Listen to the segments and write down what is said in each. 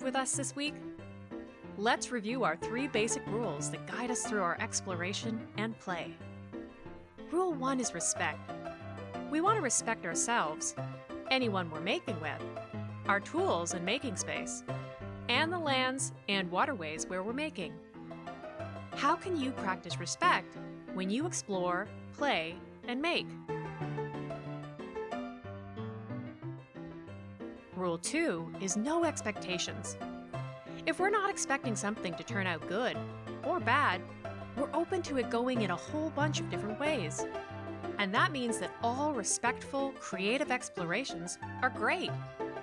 with us this week? Let's review our three basic rules that guide us through our exploration and play. Rule 1 is respect. We want to respect ourselves, anyone we're making with, our tools and making space, and the lands and waterways where we're making. How can you practice respect when you explore, play, and make? Rule 2 is no expectations. If we're not expecting something to turn out good or bad, we're open to it going in a whole bunch of different ways. And that means that all respectful, creative explorations are great,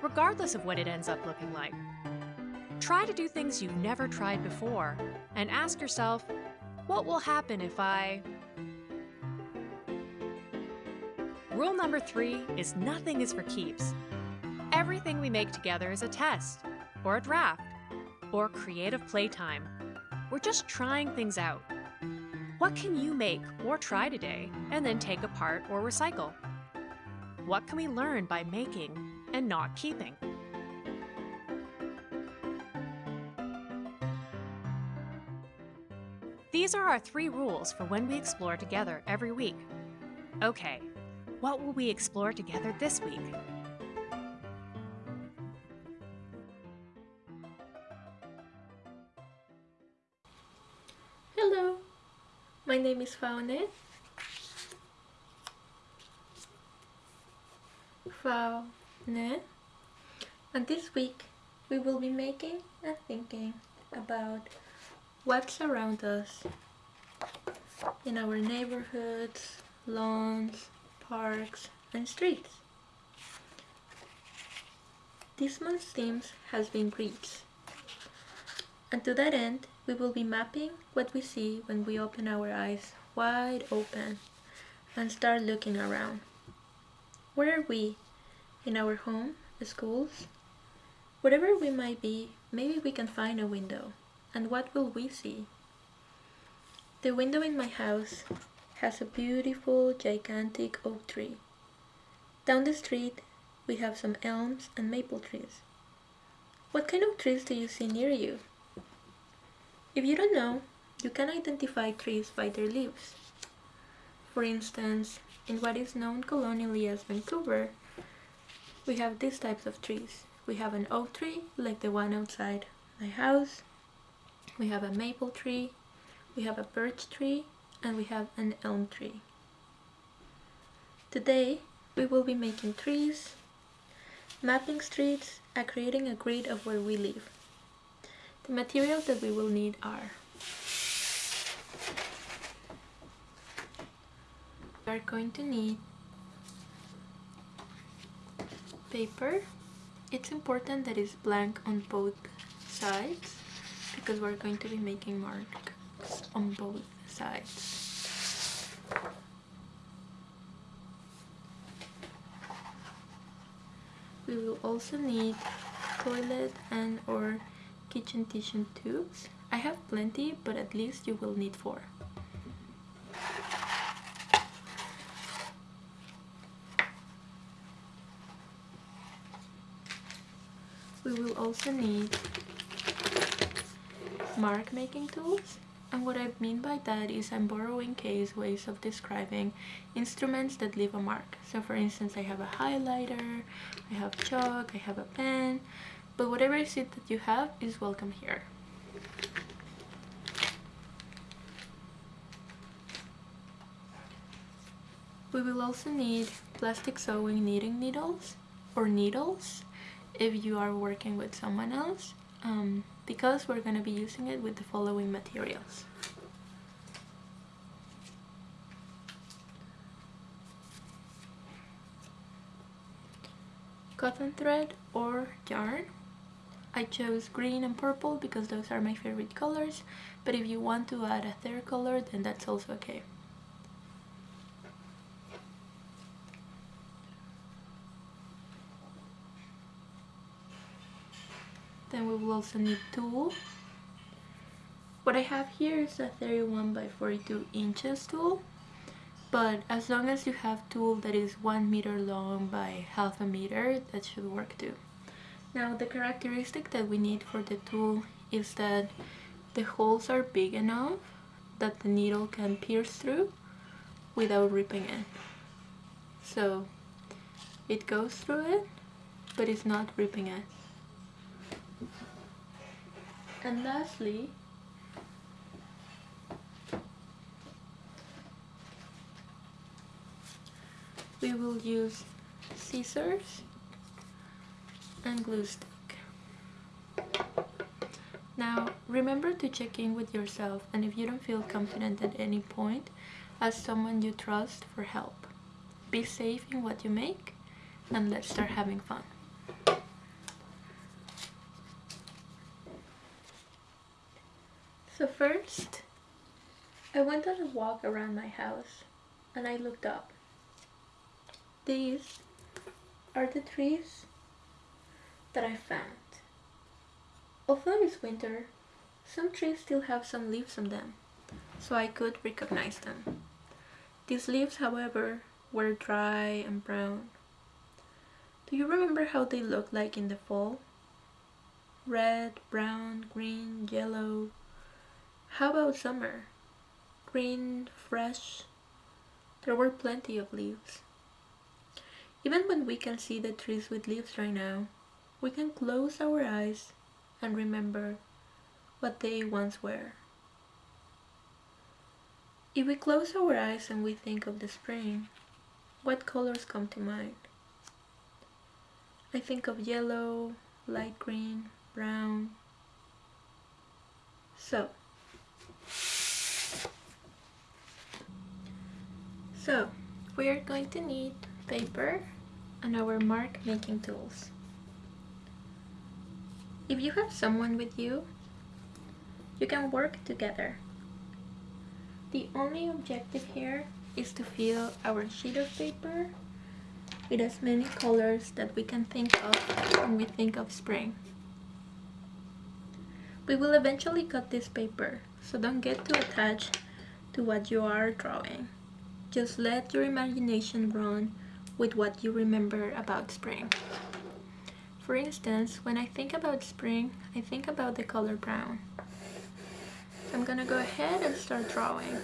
regardless of what it ends up looking like. Try to do things you've never tried before and ask yourself, what will happen if I... Rule number three is nothing is for keeps. Everything we make together is a test, or a draft, or creative playtime. We're just trying things out. What can you make or try today and then take apart or recycle? What can we learn by making and not keeping? These are our three rules for when we explore together every week. Okay, what will we explore together this week? Name is Faune. Faune. And this week we will be making and thinking about what's around us in our neighborhoods, lawns, parks, and streets. This month's theme has been breeds. And to that end, we will be mapping what we see when we open our eyes wide open and start looking around. Where are we? In our home, the schools? Wherever we might be, maybe we can find a window. And what will we see? The window in my house has a beautiful, gigantic oak tree. Down the street, we have some elms and maple trees. What kind of trees do you see near you? If you don't know, you can identify trees by their leaves. For instance, in what is known colonially as Vancouver, we have these types of trees. We have an oak tree, like the one outside my house. We have a maple tree, we have a birch tree, and we have an elm tree. Today, we will be making trees, mapping streets, and creating a grid of where we live. The materials that we will need are we are going to need paper. It's important that it's blank on both sides because we're going to be making marks on both sides. We will also need toilet and or kitchen tissue tubes. I have plenty, but at least you will need four. We will also need mark making tools and what I mean by that is I'm borrowing case ways of describing instruments that leave a mark. So for instance I have a highlighter, I have chalk, I have a pen, but whatever is that you have is welcome here. We will also need plastic sewing knitting needles or needles if you are working with someone else um, because we're going to be using it with the following materials. Cotton thread or yarn I chose green and purple because those are my favorite colors, but if you want to add a third color, then that's also okay. Then we will also need tulle. What I have here is a 31 by 42 inches tulle, but as long as you have tulle that is one meter long by half a meter, that should work too. Now the characteristic that we need for the tulle is that the holes are big enough that the needle can pierce through without ripping it. So it goes through it, but it's not ripping it. And lastly, we will use scissors and glue stick. Now remember to check in with yourself and if you don't feel confident at any point, ask someone you trust for help. Be safe in what you make and let's start having fun. So first, I went on a walk around my house and I looked up. These are the trees that I found. Although it's winter, some trees still have some leaves on them, so I could recognize them. These leaves, however, were dry and brown. Do you remember how they looked like in the fall? Red, brown, green, yellow, how about summer? Green, fresh. There were plenty of leaves. Even when we can see the trees with leaves right now, we can close our eyes and remember what they once were. If we close our eyes and we think of the spring, what colors come to mind? I think of yellow, light green, brown. So, So, we are going to need paper and our mark making tools. If you have someone with you, you can work together. The only objective here is to fill our sheet of paper with as many colors that we can think of when we think of spring. We will eventually cut this paper, so don't get too attached to what you are drawing. Just let your imagination run with what you remember about spring. For instance, when I think about spring, I think about the color brown. I'm gonna go ahead and start drawing.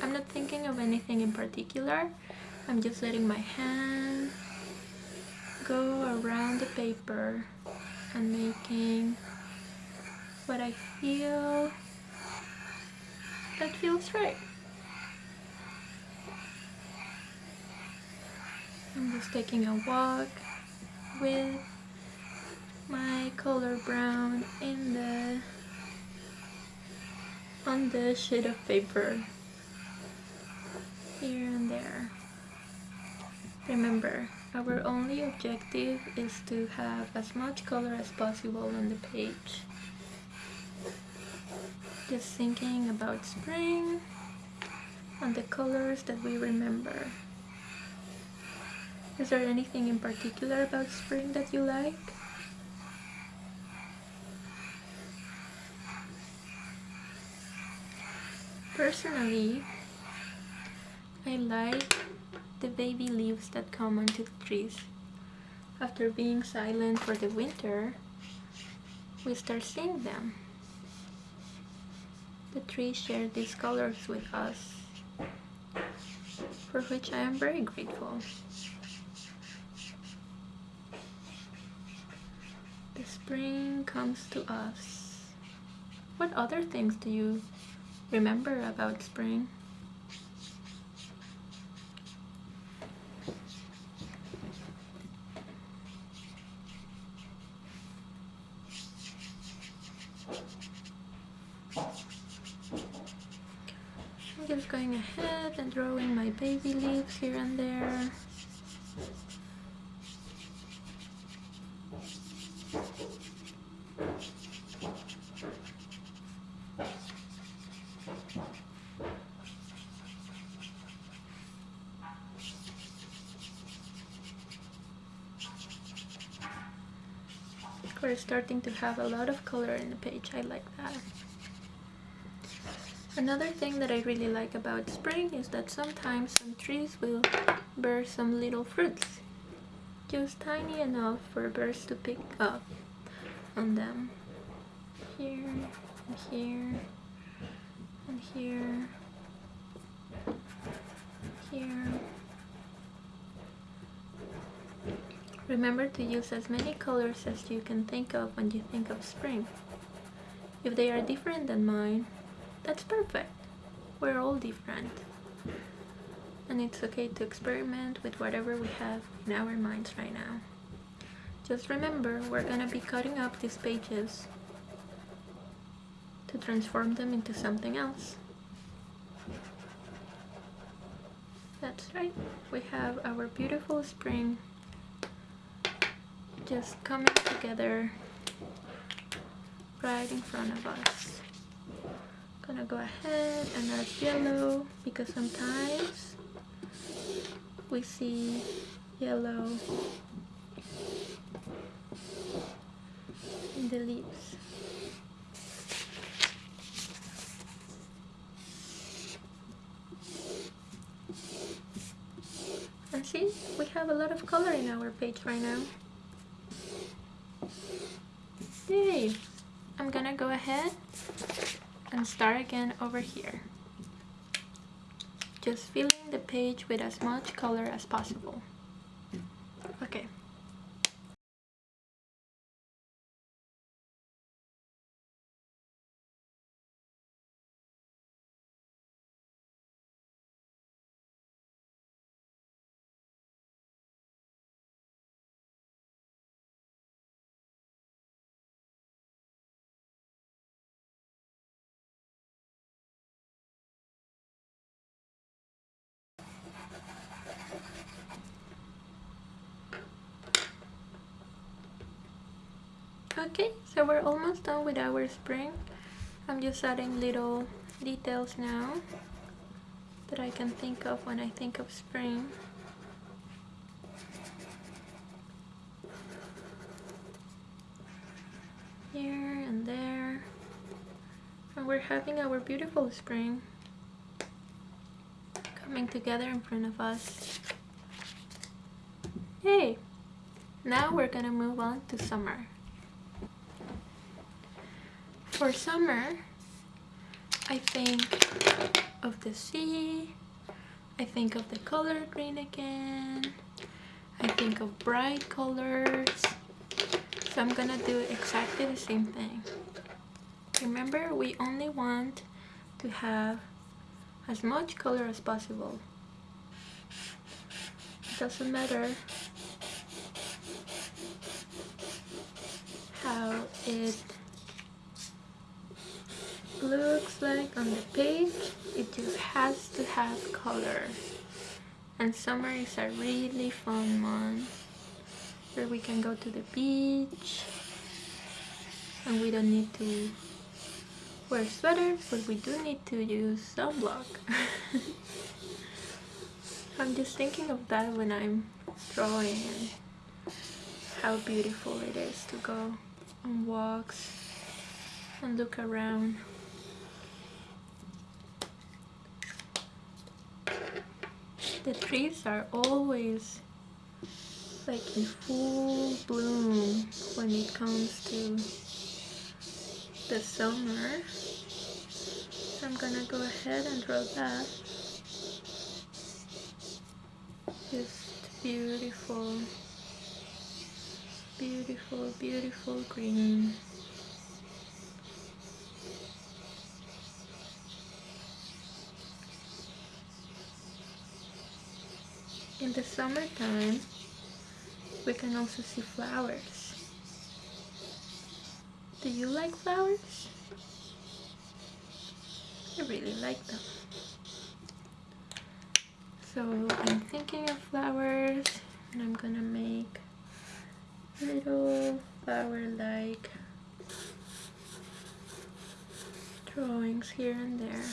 I'm not thinking of anything in particular. I'm just letting my hand go around the paper and making what I feel that feels right. I'm just taking a walk with my color brown in the on the sheet of paper here and there. Remember, our only objective is to have as much color as possible on the page. Just thinking about spring and the colors that we remember. Is there anything in particular about spring that you like? Personally, I like the baby leaves that come onto the trees. After being silent for the winter, we start seeing them. The trees share these colors with us, for which I am very grateful. The spring comes to us. What other things do you remember about spring? I'm just going ahead and drawing my baby leaves here and there. We're starting to have a lot of color in the page. I like that. Another thing that I really like about spring is that sometimes some trees will bear some little fruits. just tiny enough for birds to pick up on them. Here, and here, and here, here. Remember to use as many colors as you can think of when you think of spring. If they are different than mine, that's perfect. We're all different. And it's okay to experiment with whatever we have in our minds right now. Just remember, we're gonna be cutting up these pages to transform them into something else. That's right, we have our beautiful spring just coming together right in front of us. Gonna go ahead and add yellow because sometimes we see yellow in the leaves. And see, we have a lot of color in our page right now. Yay! I'm gonna go ahead and start again over here. Just filling the page with as much color as possible. Okay. So we're almost done with our spring. I'm just adding little details now that I can think of when I think of spring. Here and there. And we're having our beautiful spring coming together in front of us. Yay! Now we're gonna move on to summer. For summer, I think of the sea, I think of the color green again, I think of bright colors, so I'm gonna do exactly the same thing. Remember, we only want to have as much color as possible. It doesn't matter how it looks like on the page it just has to have color. And summer is a really fun month where we can go to the beach and we don't need to wear sweaters but we do need to use sunblock. I'm just thinking of that when I'm drawing and how beautiful it is to go on walks and look around the trees are always like in full bloom when it comes to the summer. I'm gonna go ahead and draw that. Just beautiful, beautiful, beautiful green. In the summertime we can also see flowers. Do you like flowers? I really like them. So I'm thinking of flowers and I'm gonna make little flower like drawings here and there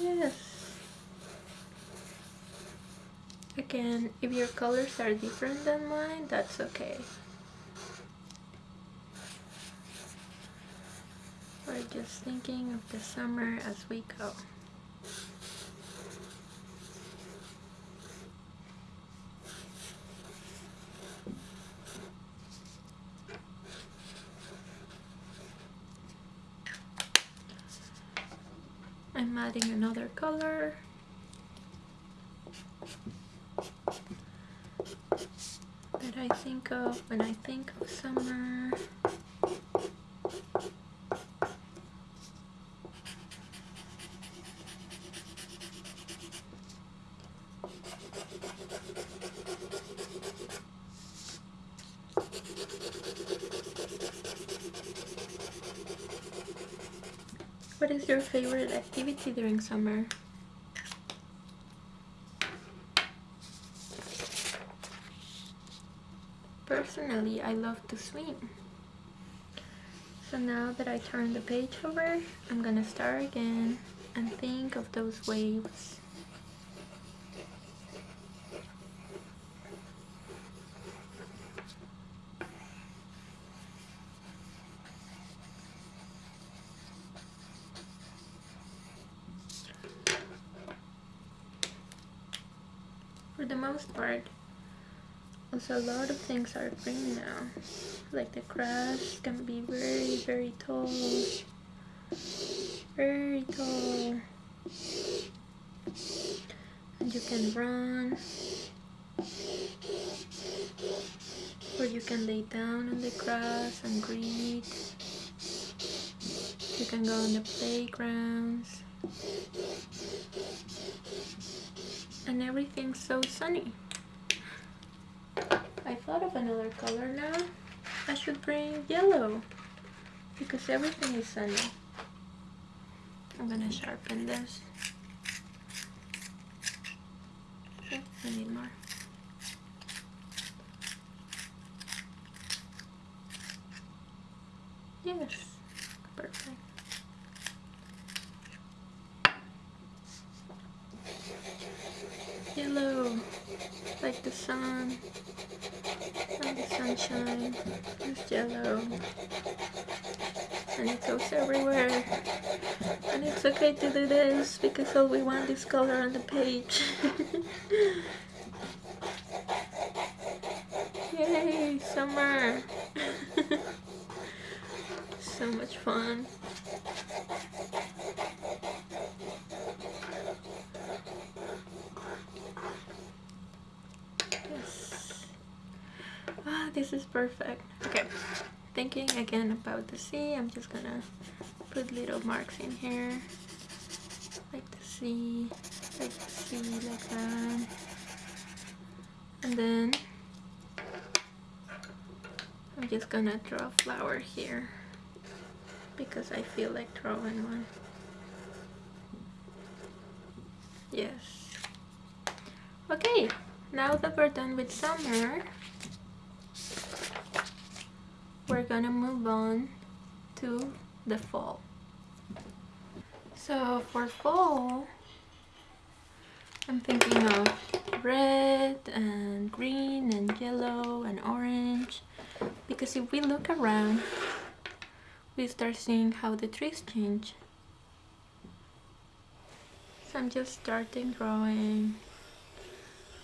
Yes. Again, if your colors are different than mine, that's okay. We're just thinking of the summer as we go. Adding another color that I think of when I think of summer. What is your favorite activity during summer? Personally, I love to swim. So now that I turn the page over, I'm gonna start again and think of those waves. For the most part, also a lot of things are green now. Like the grass can be very, very tall. Very tall. And you can run. Or you can lay down on the grass and read. You can go on the playgrounds. And everything's so sunny. I thought of another color now. I should bring yellow because everything is sunny. I'm gonna sharpen this. I need more. Yes, perfect. Yellow, like the sun and the sunshine is yellow and it goes everywhere and it's okay to because all we want is color on the page. Yay summer. So much fun. Yes. Ah this is perfect. Okay thinking again about the sea I'm just gonna put little marks in here sea like sea like that. And then I'm just gonna draw a flower here because I feel like drawing one. Yes. Okay now that we're done with summer we're gonna move on to the fall so for fall I'm thinking of red and green and yellow and orange. Because if we look around we start seeing how the trees change. So I'm just starting drawing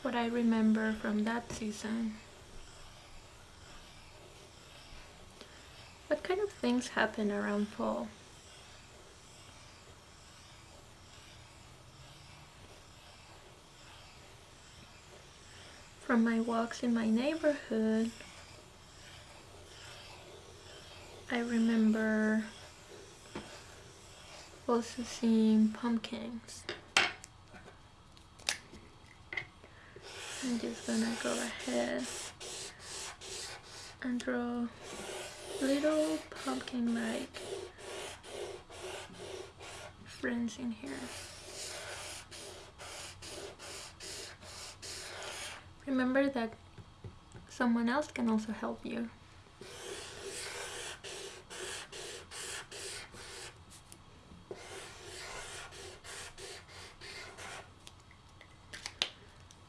what I remember from that season. What kind of things happen around fall? From my walks in my neighborhood, I remember also seeing pumpkins. I'm just gonna go ahead and draw little pumpkin-like friends in here. Remember that someone else can also help you.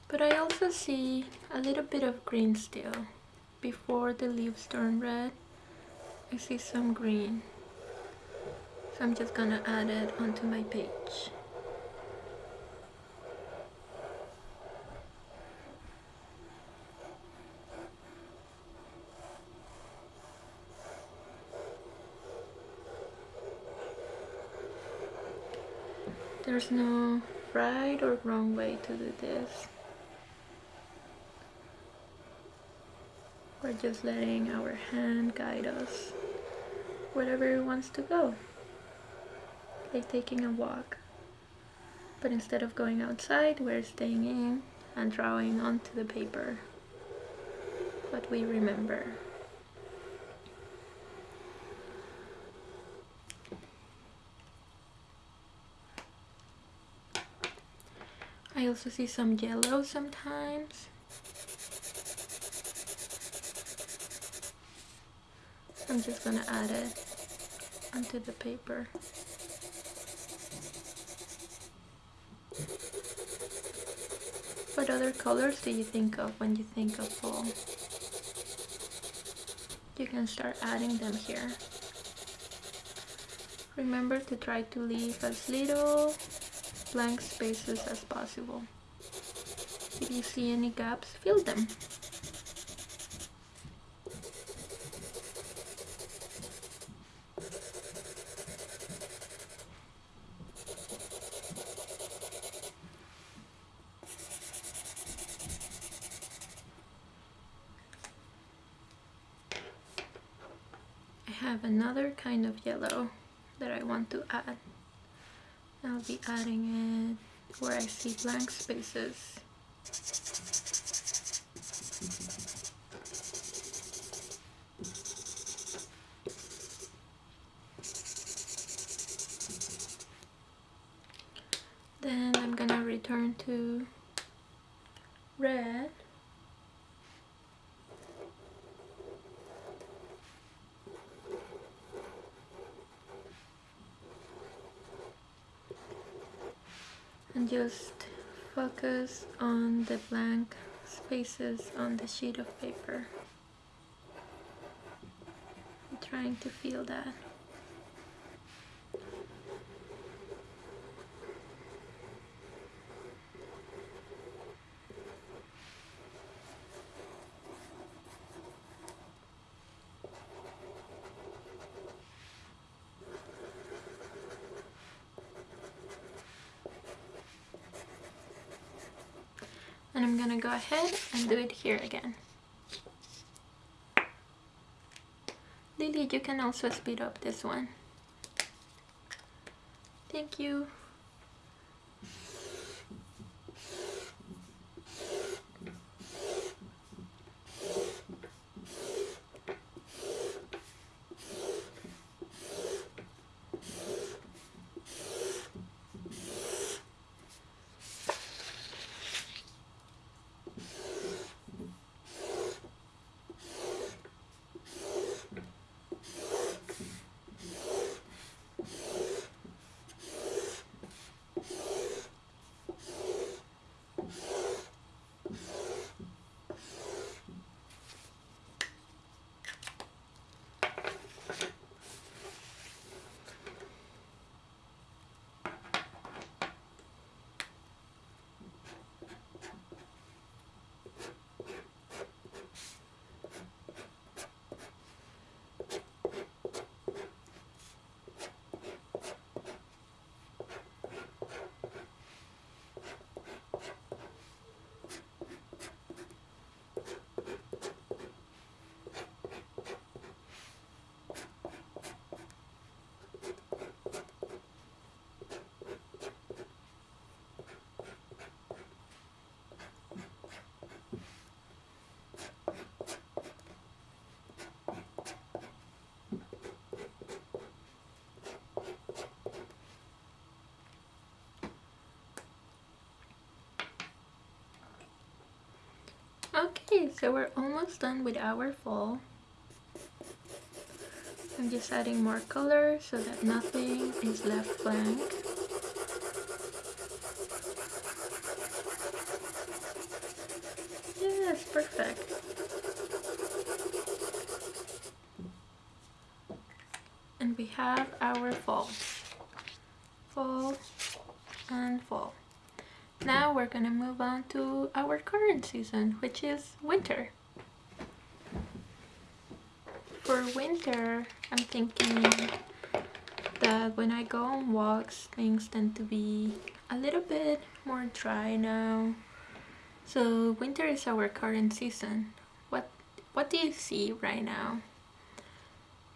But I also see a little bit of green still before the leaves turn red I see some green. So I'm just gonna add it onto my page. There's no right or wrong way to do this. We're just letting our hand guide us wherever it wants to go. Like taking a walk. But instead of going outside, we're staying in and drawing onto the paper what we remember. I also see some yellow sometimes. I'm just gonna add it onto the paper. What other colors do you think of when you think of fall? You can start adding them here. Remember to try to leave as little blank spaces as possible. If you see any gaps, fill them. I have another kind of yellow that I want to add. Be adding it where I see blank spaces. Then I'm gonna return to red just focus on the blank spaces on the sheet of paper. I'm trying to feel that. and I'm gonna go ahead and do it here again. Lily, you can also speed up this one. Thank you. Okay, so we're almost done with our fall. I'm just adding more color so that nothing is left blank. Yes, perfect. and we have our fall. Fall and fall. Now we're gonna move on to our current season, which is winter. For winter, I'm thinking that when I go on walks, things tend to be a little bit more dry now. So winter is our current season. What what do you see right now?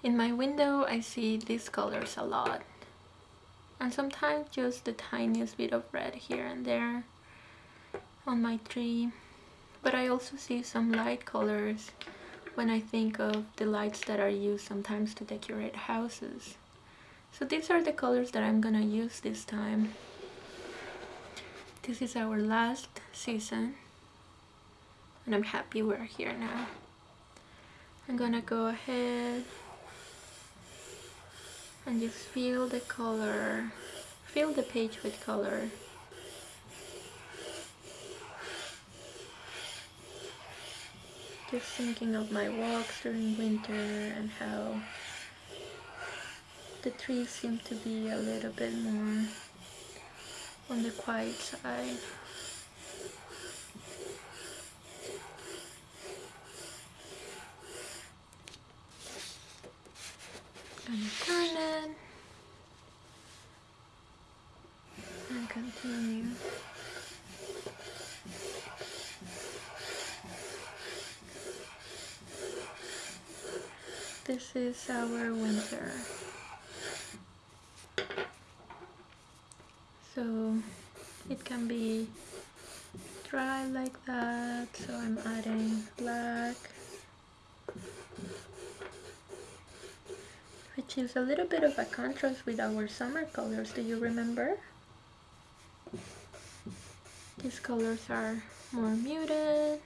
In my window, I see these colors a lot. And sometimes just the tiniest bit of red here and there on my tree. But I also see some light colors when I think of the lights that are used sometimes to decorate houses. So these are the colors that I'm gonna use this time. This is our last season and I'm happy we're here now. I'm gonna go ahead and just fill the color, fill the page with color. Just thinking of my walks during winter and how the trees seem to be a little bit more on the quiet side. and turn it and continue. This is our winter. So it can be dry like that, so I'm adding black which is a little bit of a contrast with our summer colors. Do you remember? These colors are more muted.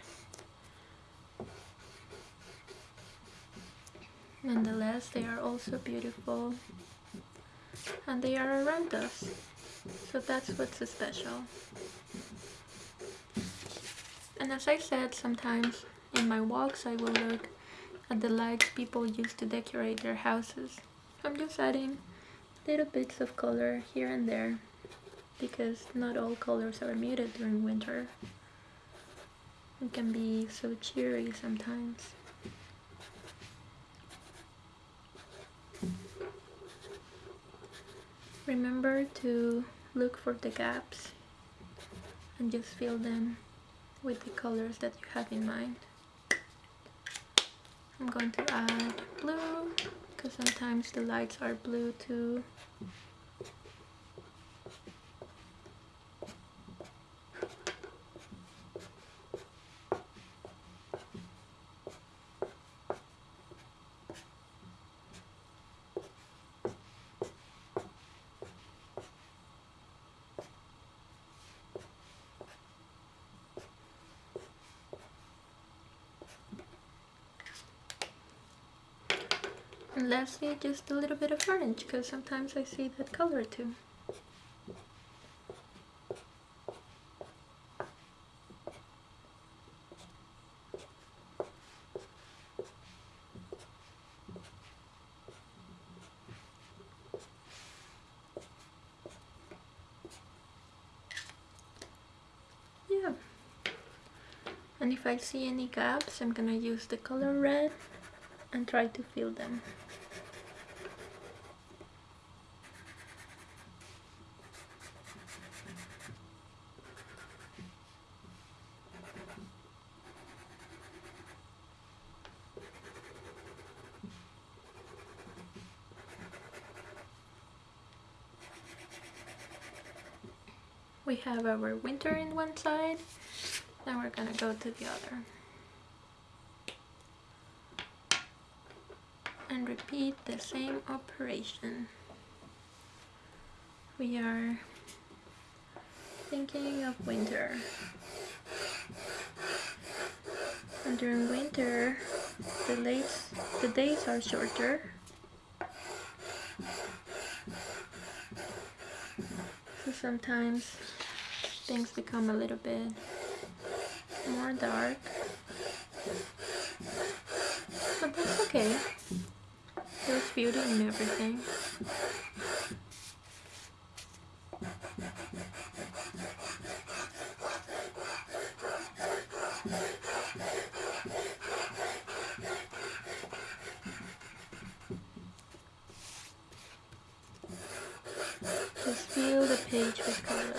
Nonetheless, they are also beautiful and they are around us. So that's what's so special. And as I said, sometimes in my walks I will look at the lights people use to decorate their houses. I'm just adding little bits of color here and there because not all colors are muted during winter. It can be so cheery sometimes. Remember to look for the gaps and just fill them with the colors that you have in mind. I'm going to add blue because sometimes the lights are blue too. Lastly, just a little bit of orange, because sometimes I see that color too. Yeah. And if I see any gaps, I'm gonna use the color red and try to fill them. We have our winter in one side, now we're gonna go to the other. and repeat the same operation. We are thinking of winter. And during winter, the, late, the days are shorter. So sometimes things become a little bit more dark. But that's okay. There's beauty in everything. Just fill the page with color.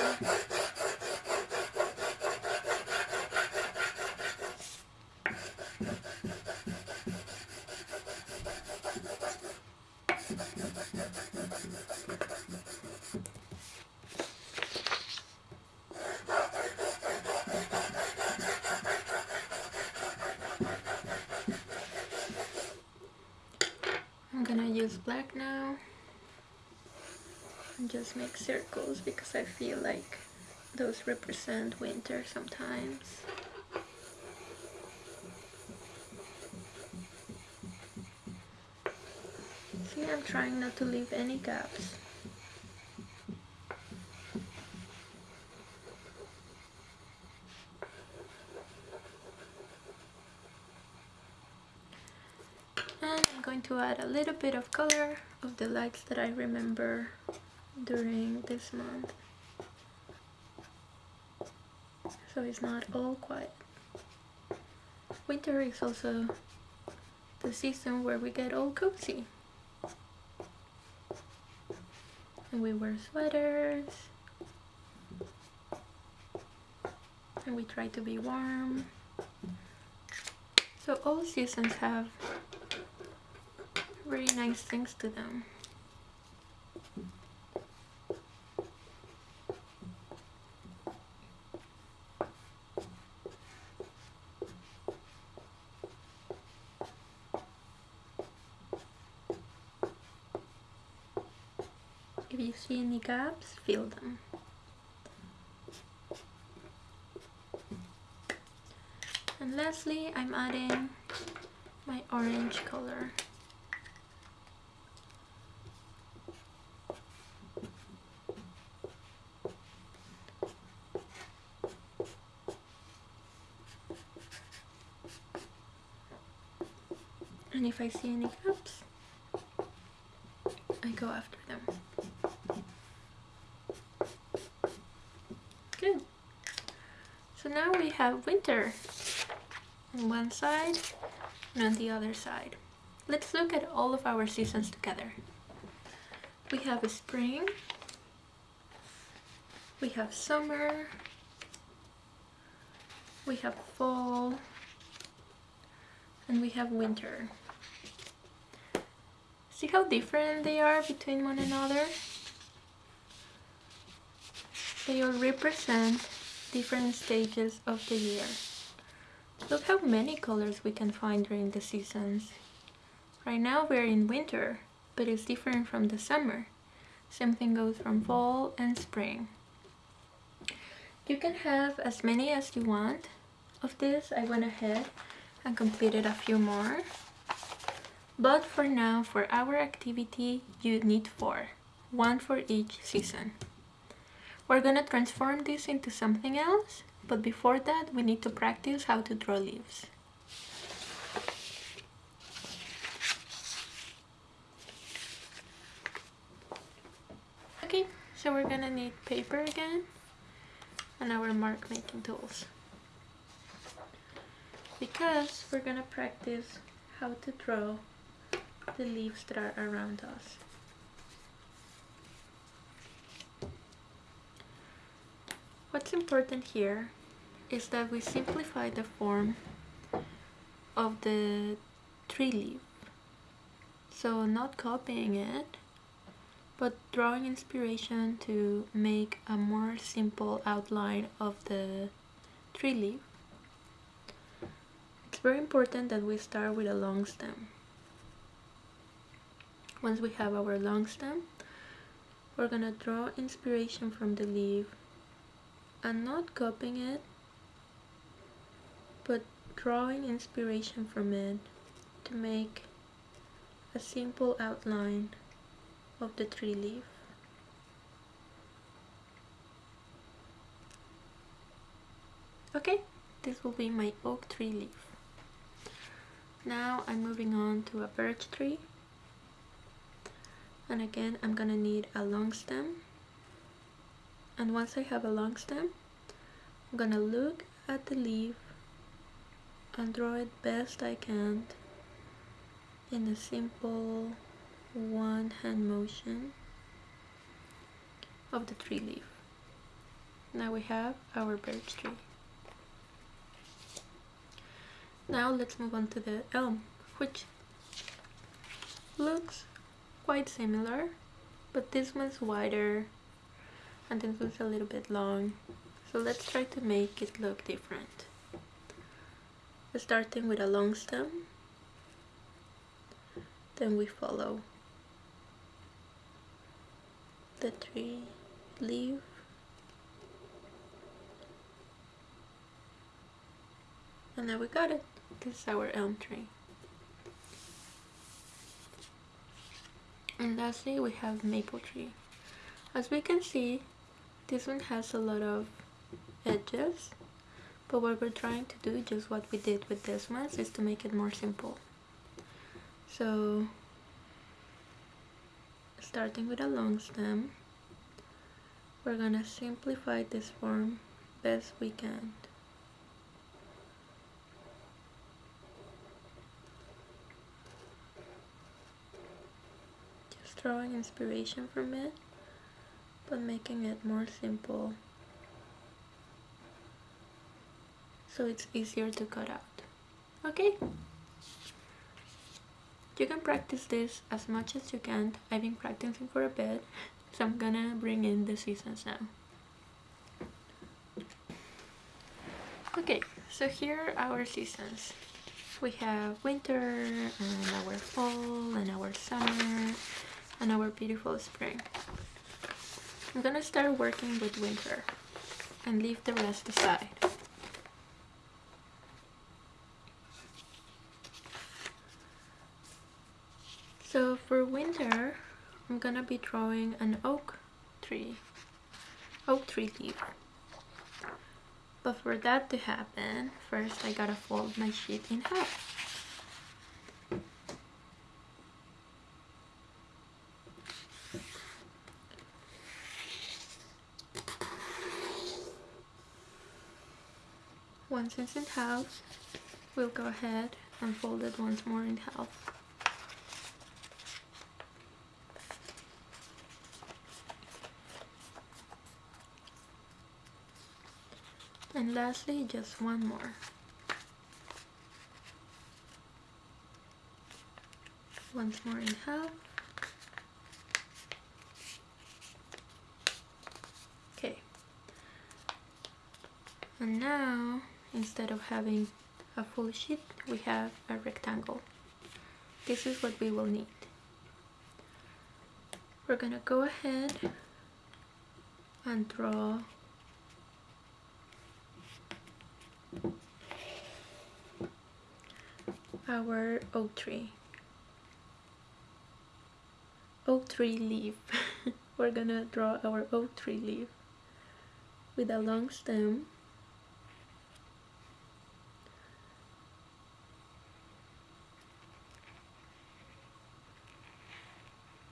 I'm gonna use black now and just make circles because I feel like those represent winter sometimes. See, I'm trying not to leave any gaps. And I'm going to add a little bit of color of the lights that I remember during this month. So it's not all quiet. Winter is also the season where we get all cozy. And we wear sweaters. And we try to be warm. So all seasons have very nice things to them. If you see any gaps, fill them. And lastly, I'm adding my orange color. And if I see any gaps, I go after them. Good. So now we have winter on one side and on the other side. Let's look at all of our seasons together. We have a spring, we have summer, we have fall, and we have winter. See how different they are between one another? They all represent different stages of the year. Look how many colors we can find during the seasons. Right now we're in winter, but it's different from the summer. Same thing goes from fall and spring. You can have as many as you want of this. I went ahead and completed a few more. But for now, for our activity, you need four. One for each season. We're gonna transform this into something else, but before that we need to practice how to draw leaves. Okay, so we're gonna need paper again and our mark making tools because we're gonna practice how to draw the leaves that are around us. What's important here is that we simplify the form of the tree leaf. So not copying it, but drawing inspiration to make a more simple outline of the tree leaf. It's very important that we start with a long stem. Once we have our long stem, we're gonna draw inspiration from the leaf and not copying it, but drawing inspiration from it to make a simple outline of the tree leaf. Okay, this will be my oak tree leaf. Now I'm moving on to a birch tree. and again I'm gonna need a long stem and once I have a long stem I'm gonna look at the leaf and draw it best I can in a simple one hand motion of the tree leaf. Now we have our birch tree. Now let's move on to the elm, which looks quite similar, but this one's wider and this one's a little bit long. So let's try to make it look different. Starting with a long stem, then we follow the tree leaf. And now we got it. This is our elm tree. And lastly we have maple tree. As we can see this one has a lot of edges but what we're trying to do just what we did with this one is to make it more simple. So starting with a long stem we're gonna simplify this form best we can. Just drawing inspiration from it but making it more simple so it's easier to cut out okay you can practice this as much as you can. I've been practicing for a bit, so I'm gonna bring in the seasons now. Okay, so here are our seasons. We have winter, and our fall, and our summer, and our beautiful spring. I'm gonna start working with winter and leave the rest aside. So for winter, I'm gonna be drawing an oak tree, oak tree leaf. But for that to happen, first I gotta fold my sheet in half. Once it's in half, we'll go ahead and fold it once more in half. and lastly just one more. Once more in half okay. And now instead of having a full sheet we have a rectangle. This is what we will need. We're gonna go ahead and draw our oak tree. Oak tree leaf. We're gonna draw our oak tree leaf with a long stem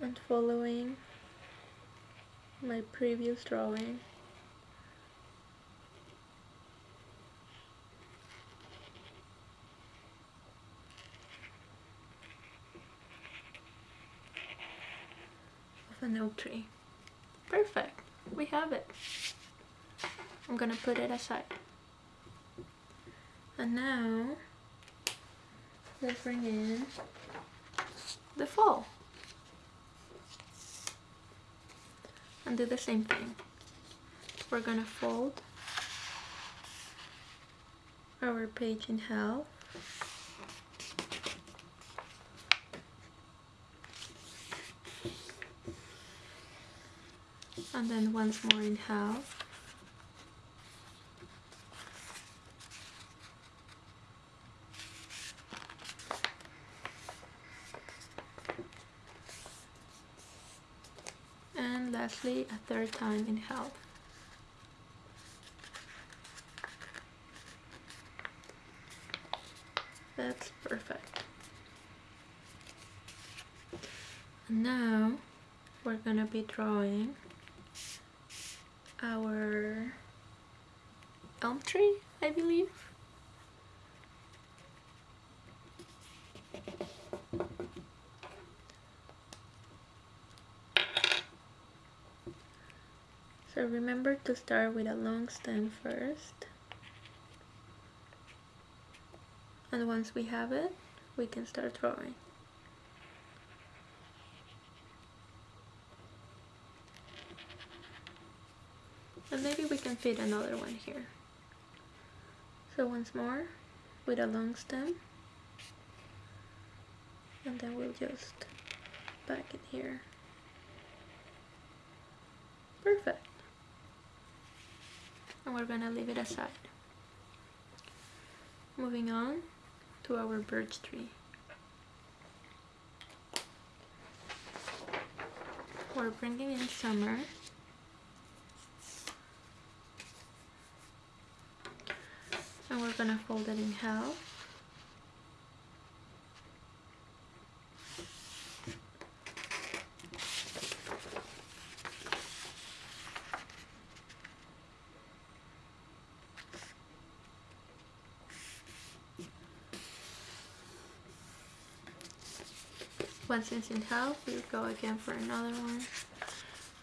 and following my previous drawing of an oak tree. Perfect. We have it. I'm gonna put it aside. And now, let's bring in the fall. And do the same thing. We're gonna fold our page in half and then once more in half a third time in half that's perfect and now we're gonna be drawing our elm tree, I believe. So remember to start with a long stem first. And once we have it, we can start drawing. And maybe we can fit another one here. So once more, with a long stem. And then we'll just back it here. Perfect. And we're gonna leave it aside. Moving on to our birch tree. We're bringing in summer. And we're gonna fold it in half. Once it's in half, we'll go again for another one.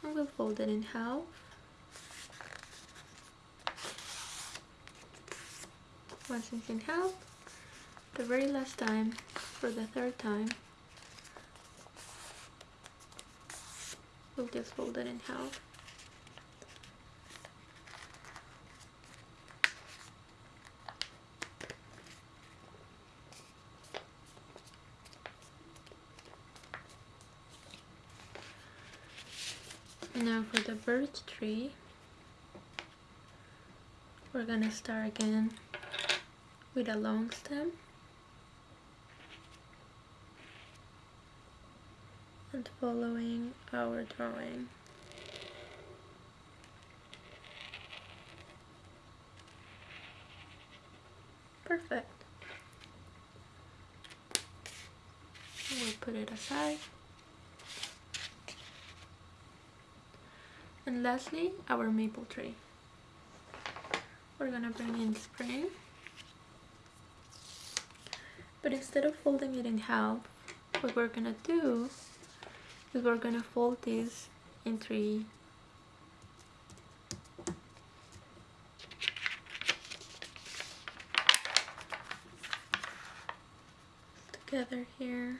And we'll fold it in half. Once it's in half, the very last time, for the third time, we'll just fold it in half. Now for the birch tree, we're gonna start again with a long stem and following our drawing. Perfect. We'll put it aside. And lastly, our maple tree. We're gonna bring in spring. But instead of folding it in half, what we're gonna do is we're gonna fold this in three together here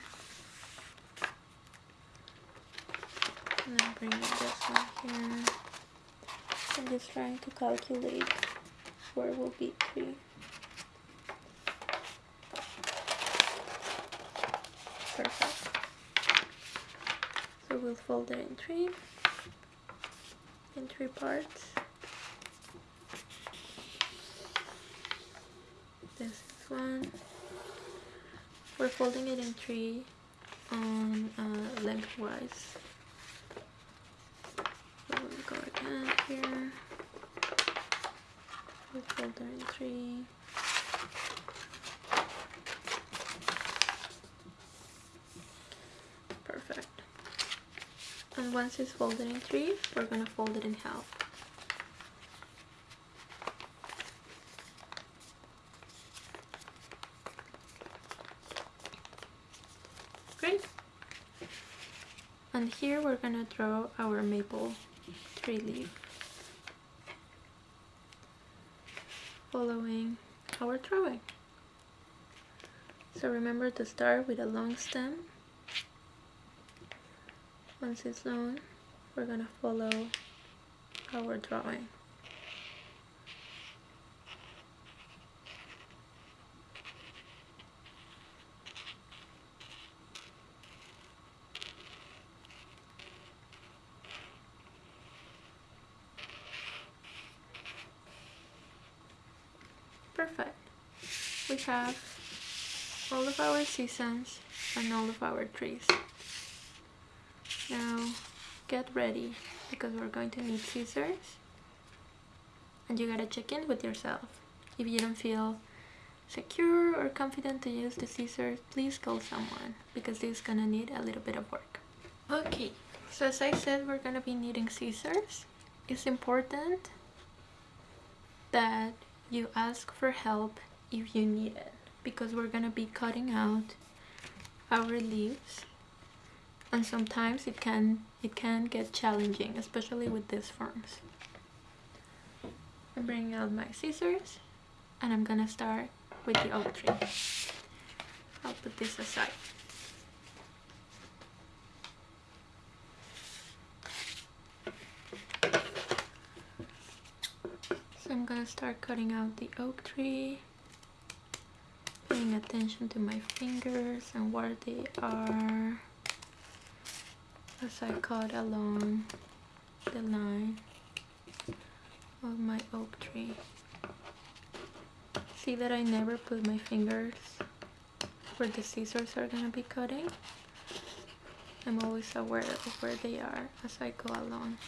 and then bring this one here. I'm just trying to calculate where will be three. Perfect. So we'll fold it in three in three parts. This is one. We're folding it in three on uh, lengthwise so we'll go again here. We'll fold in three. Perfect. And once it's folded in three we're gonna fold it in half. Great. And here we're gonna draw our maple tree leaf following our drawing so remember to start with a long stem. Once it's long we're gonna follow our drawing perfect we have all of our seasons and all of our trees. Now get ready because we're going to need scissors and you gotta check in with yourself. If you don't feel secure or confident to use the scissors please call someone because this is gonna need a little bit of work. Okay So as I said, we're gonna be needing scissors. It's important that you ask for help if you need it because we're gonna be cutting out our leaves and sometimes it can it can get challenging especially with these forms. I'm bringing out my scissors and I'm gonna start with the oak tree. I'll put this aside. So I'm gonna start cutting out the oak tree paying attention to my fingers and where they are as I cut along the line of my oak tree. See that I never put my fingers where the scissors are gonna be cutting? I'm always aware of where they are as I go along.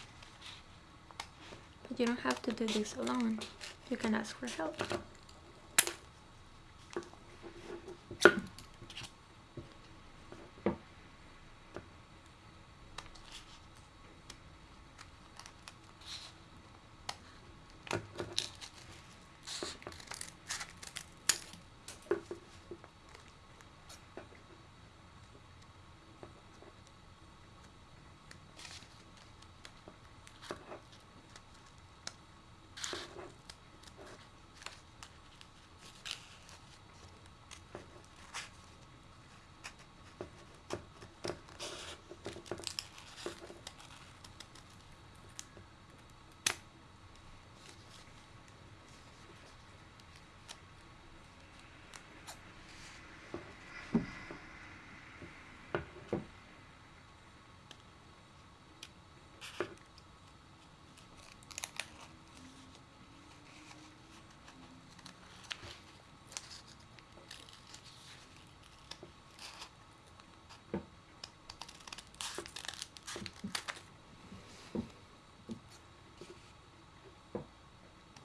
But you don't have to do this alone. You can ask for help.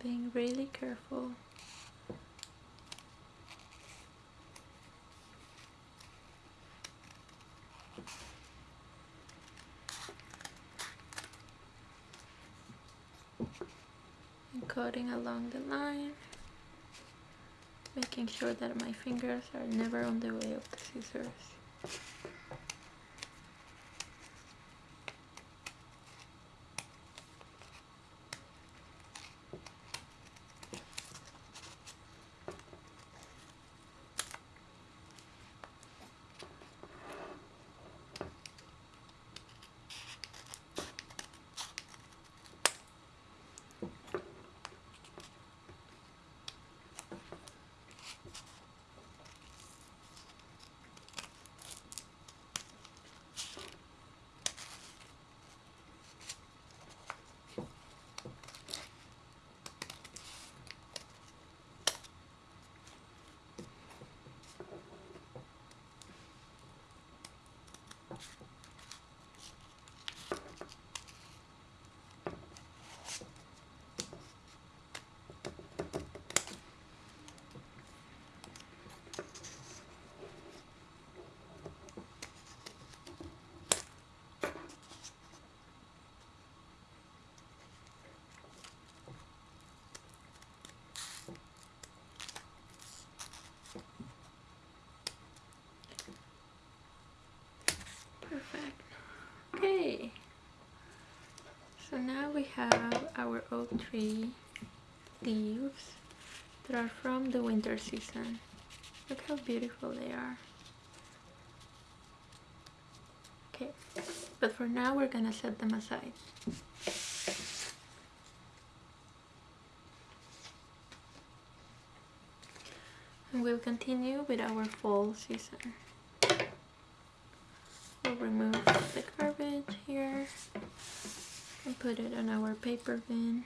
being really careful. And cutting along the line, making sure that my fingers are never on the way of the scissors. Okay. So now we have our oak tree leaves that are from the winter season. Look how beautiful they are. Okay, but for now we're gonna set them aside. And we'll continue with our fall season. We'll remove the garbage here and put it in our paper bin.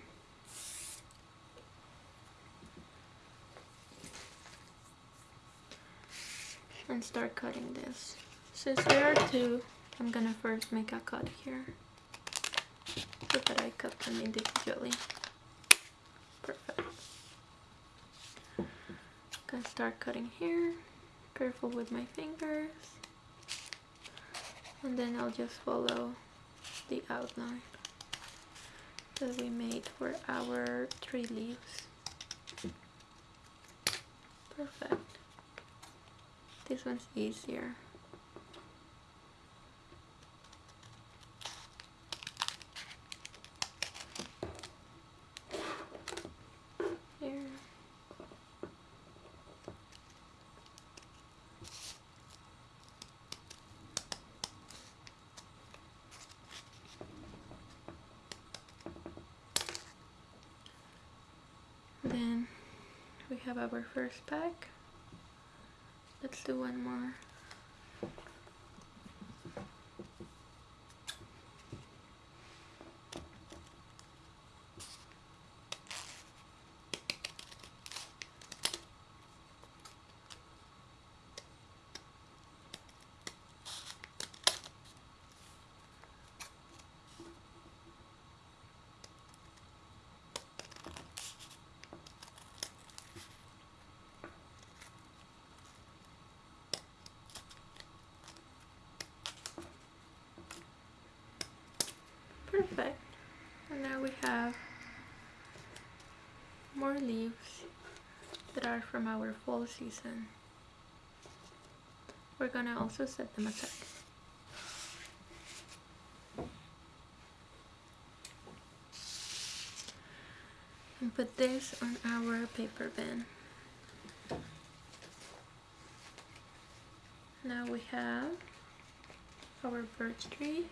And start cutting this. Since there are two, I'm gonna first make a cut here so that I cut them individually. Perfect. Gonna start cutting here. Careful with my fingers. And then I'll just follow the outline that we made for our tree leaves. Perfect. This one's easier. Here. Then we have our first pack. Let's do one more. Perfect. And now we have more leaves that are from our fall season. We're gonna also set them aside. And put this on our paper bin. Now we have our birch tree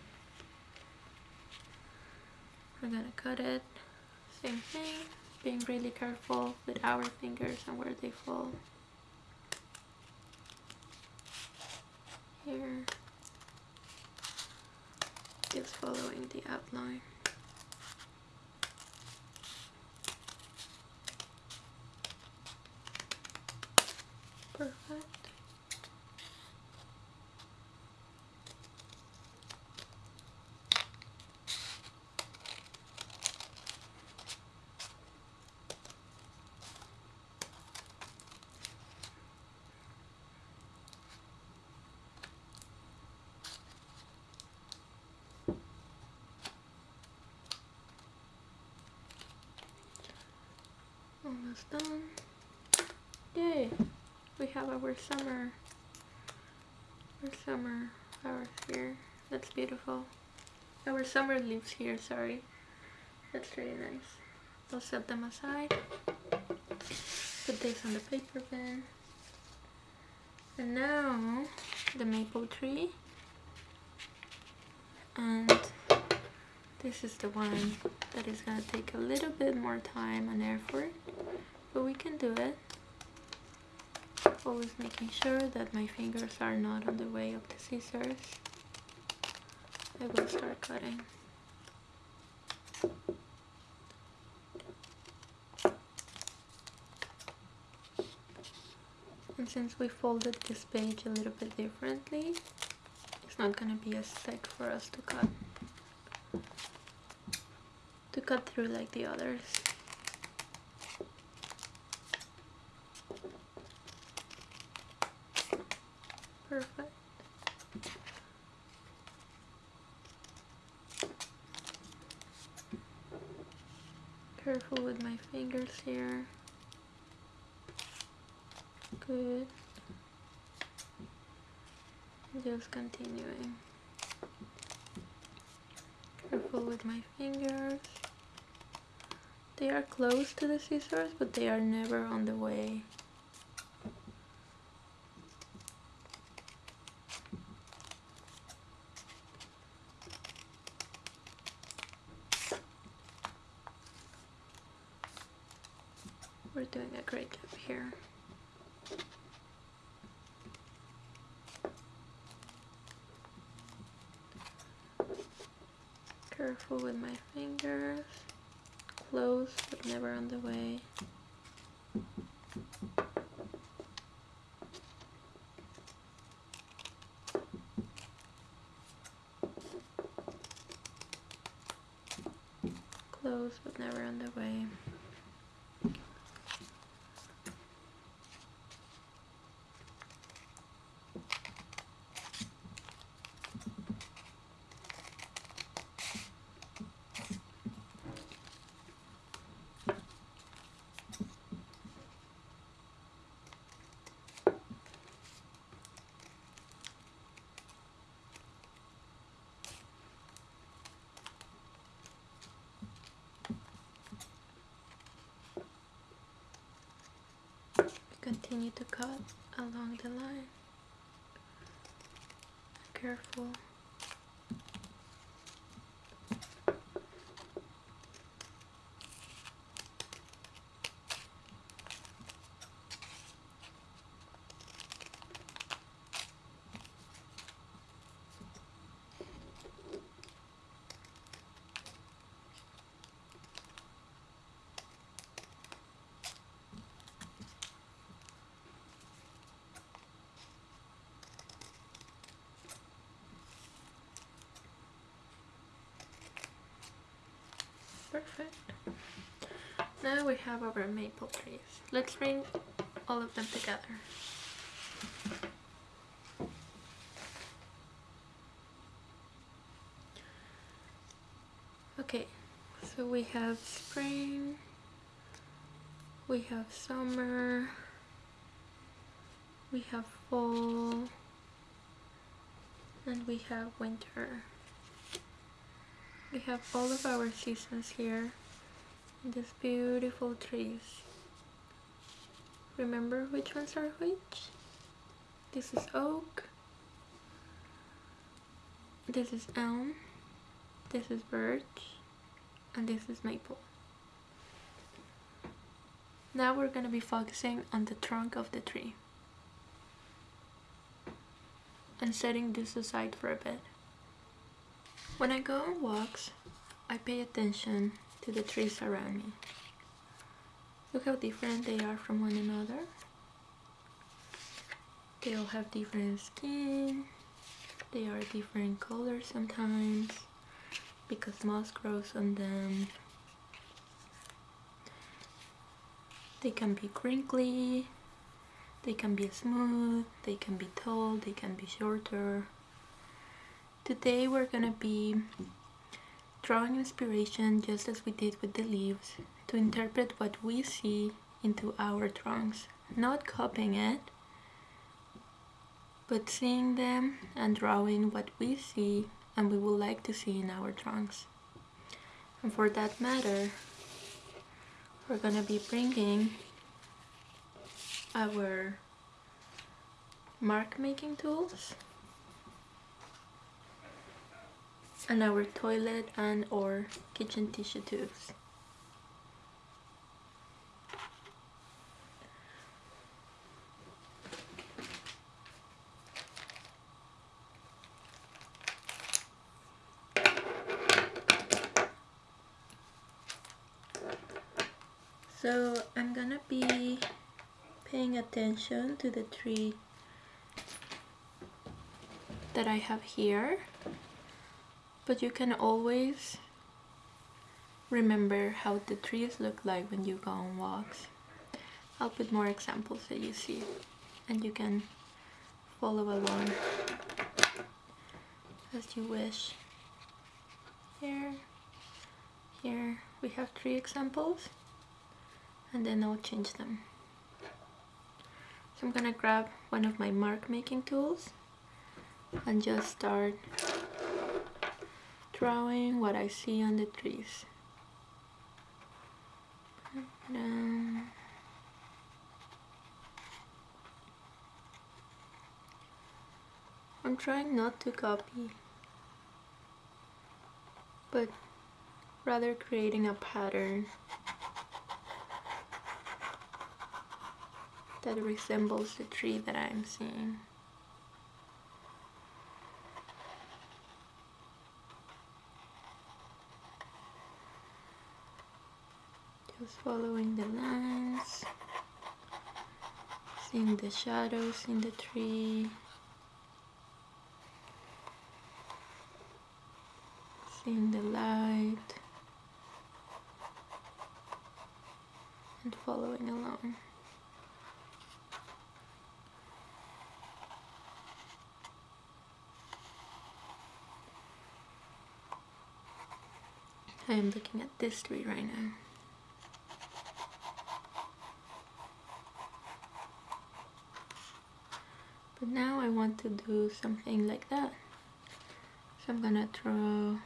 we're gonna cut it same thing being really careful with our fingers and where they fall. Here. Just following the outline perfect almost done. Yay we have our summer our summer flowers here. That's beautiful. Our summer leaves here sorry. That's really nice. I'll set them aside put this on the paper bin and now the maple tree. And this is the one that is gonna take a little bit more time and effort but we can do it. Always making sure that my fingers are not on the way of the scissors. I will start cutting. And since we folded this page a little bit differently it's not gonna be as thick for us to cut. to cut through like the others. Perfect. Careful with my fingers here. Good. Just continuing. Careful with my fingers they are close to the scissors but they are never on the way we're doing a great job here careful with my fingers close but never on the way but never on the way continue to cut along the line. Careful. Perfect. Now we have our maple trees. Let's bring all of them together. Okay, so we have spring, we have summer, we have fall, and we have winter. We have all of our seasons here these beautiful trees. Remember which ones are which? This is oak. This is elm. This is birch. And this is maple. Now we're going to be focusing on the trunk of the tree. And setting this aside for a bit. When I go on walks, I pay attention to the trees around me. Look how different they are from one another. They all have different skin. They are different colors sometimes because moss grows on them. They can be crinkly, they can be smooth, they can be tall, they can be shorter. Today we're gonna be drawing inspiration just as we did with the leaves to interpret what we see into our trunks. Not copying it, but seeing them and drawing what we see and we would like to see in our trunks. And for that matter, we're gonna be bringing our mark making tools and our toilet and or kitchen tissue tubes. So I'm gonna be paying attention to the tree that I have here but you can always remember how the trees look like when you go on walks. I'll put more examples that you see and you can follow along as you wish. Here, here we have three examples and then I'll change them. So I'm gonna grab one of my mark making tools and just start drawing what I see on the trees. I'm trying not to copy, but rather creating a pattern that resembles the tree that I'm seeing. Just following the lines. Seeing the shadows in the tree. Seeing the light. And following along. I am looking at this tree right now want to do something like that. So I'm gonna draw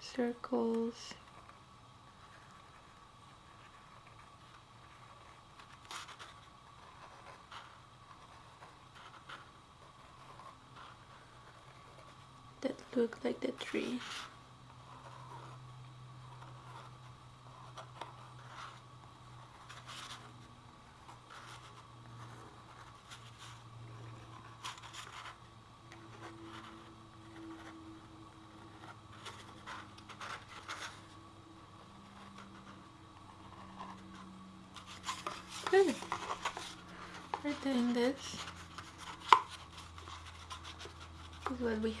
circles. That look like the tree.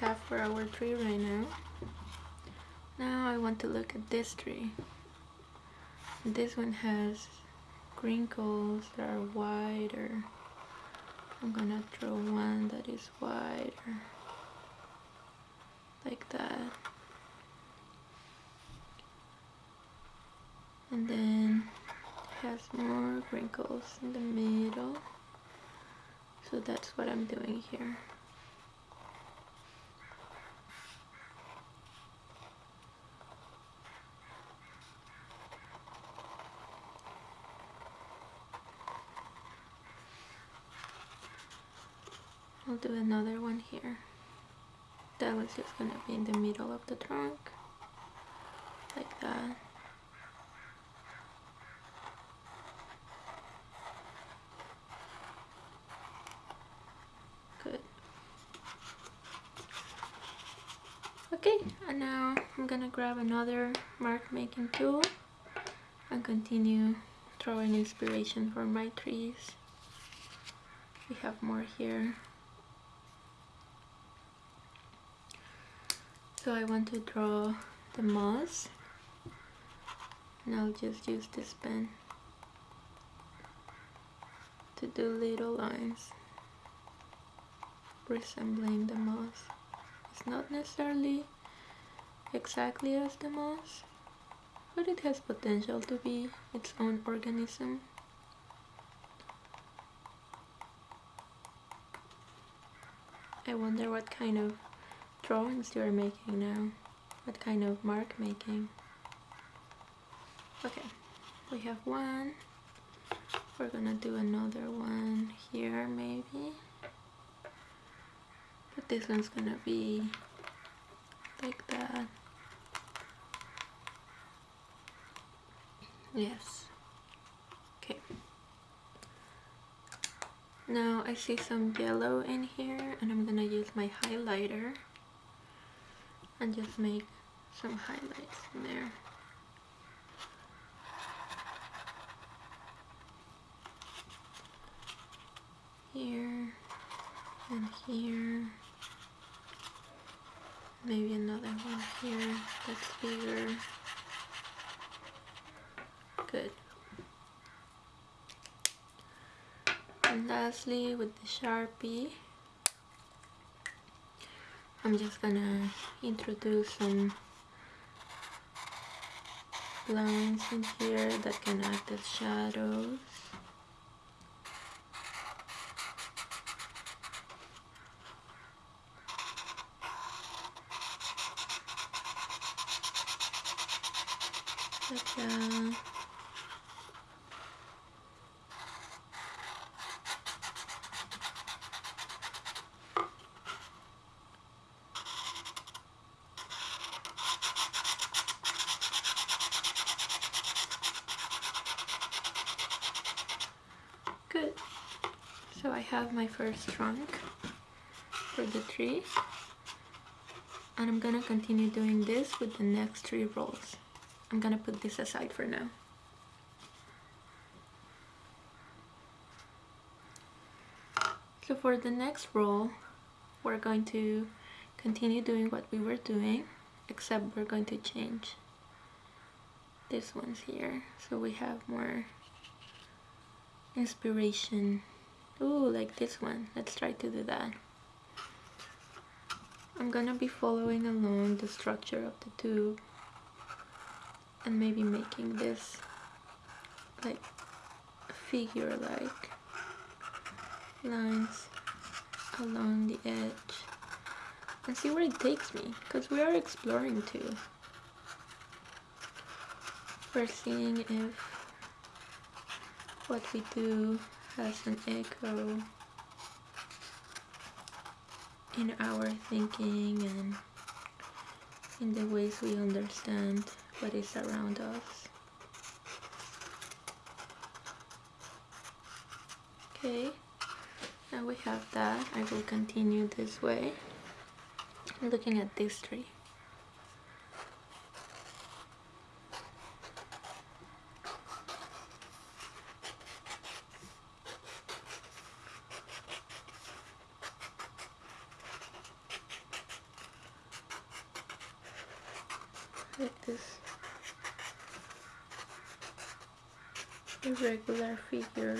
Have for our tree right now. Now I want to look at this tree. This one has crinkles that are wider. I'm gonna draw one that is wider. Like that. And then has more wrinkles in the middle so that's what I'm doing here do another one here that was just gonna be in the middle of the trunk like that good Okay, and now I'm gonna grab another mark making tool and continue drawing inspiration for my trees. We have more here. So I want to draw the moss and I'll just use this pen to do little lines resembling the moss. It's not necessarily exactly as the moss, but it has potential to be its own organism. I wonder what kind of drawings you are making now. What kind of mark making. Okay, we have one. We're gonna do another one here maybe but this one's gonna be like that yes okay now I see some yellow in here and I'm gonna use my highlighter and just make some highlights in there. Here and here. Maybe another one here that's bigger. Good. And lastly with the sharpie I'm just gonna introduce some lines in here that can act as shadows Good. So I have my first trunk for the tree. And I'm gonna continue doing this with the next three rolls. I'm gonna put this aside for now. So for the next roll, we're going to continue doing what we were doing, except we're going to change this one's here. So we have more inspiration. Ooh, like this one. Let's try to do that. I'm gonna be following along the structure of the tube and maybe making this like figure like lines along the edge and see where it takes me because we are exploring too. We're seeing if what we do has an echo in our thinking and in the ways we understand what is around us. Okay, now we have that. I will continue this way. Looking at this tree. like this irregular figures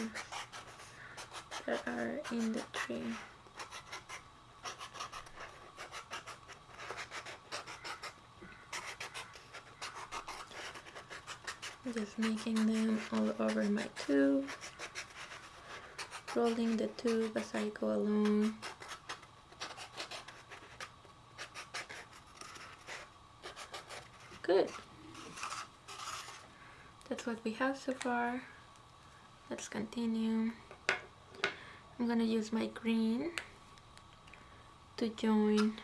that are in the tree. Just making them all over my tube, rolling the tube as I go along. Good. That's what we have so far. Let's continue. I'm gonna use my green to join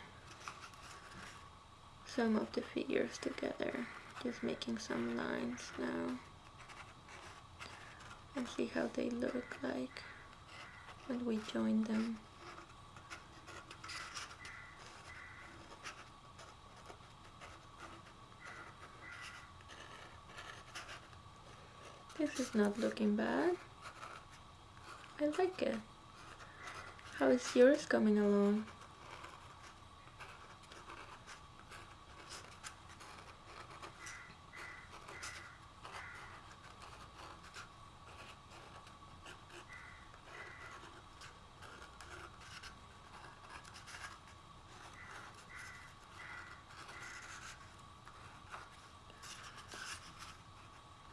some of the figures together. Just making some lines now. And see how they look like when we join them. This is not looking bad. I like it. How is yours coming along?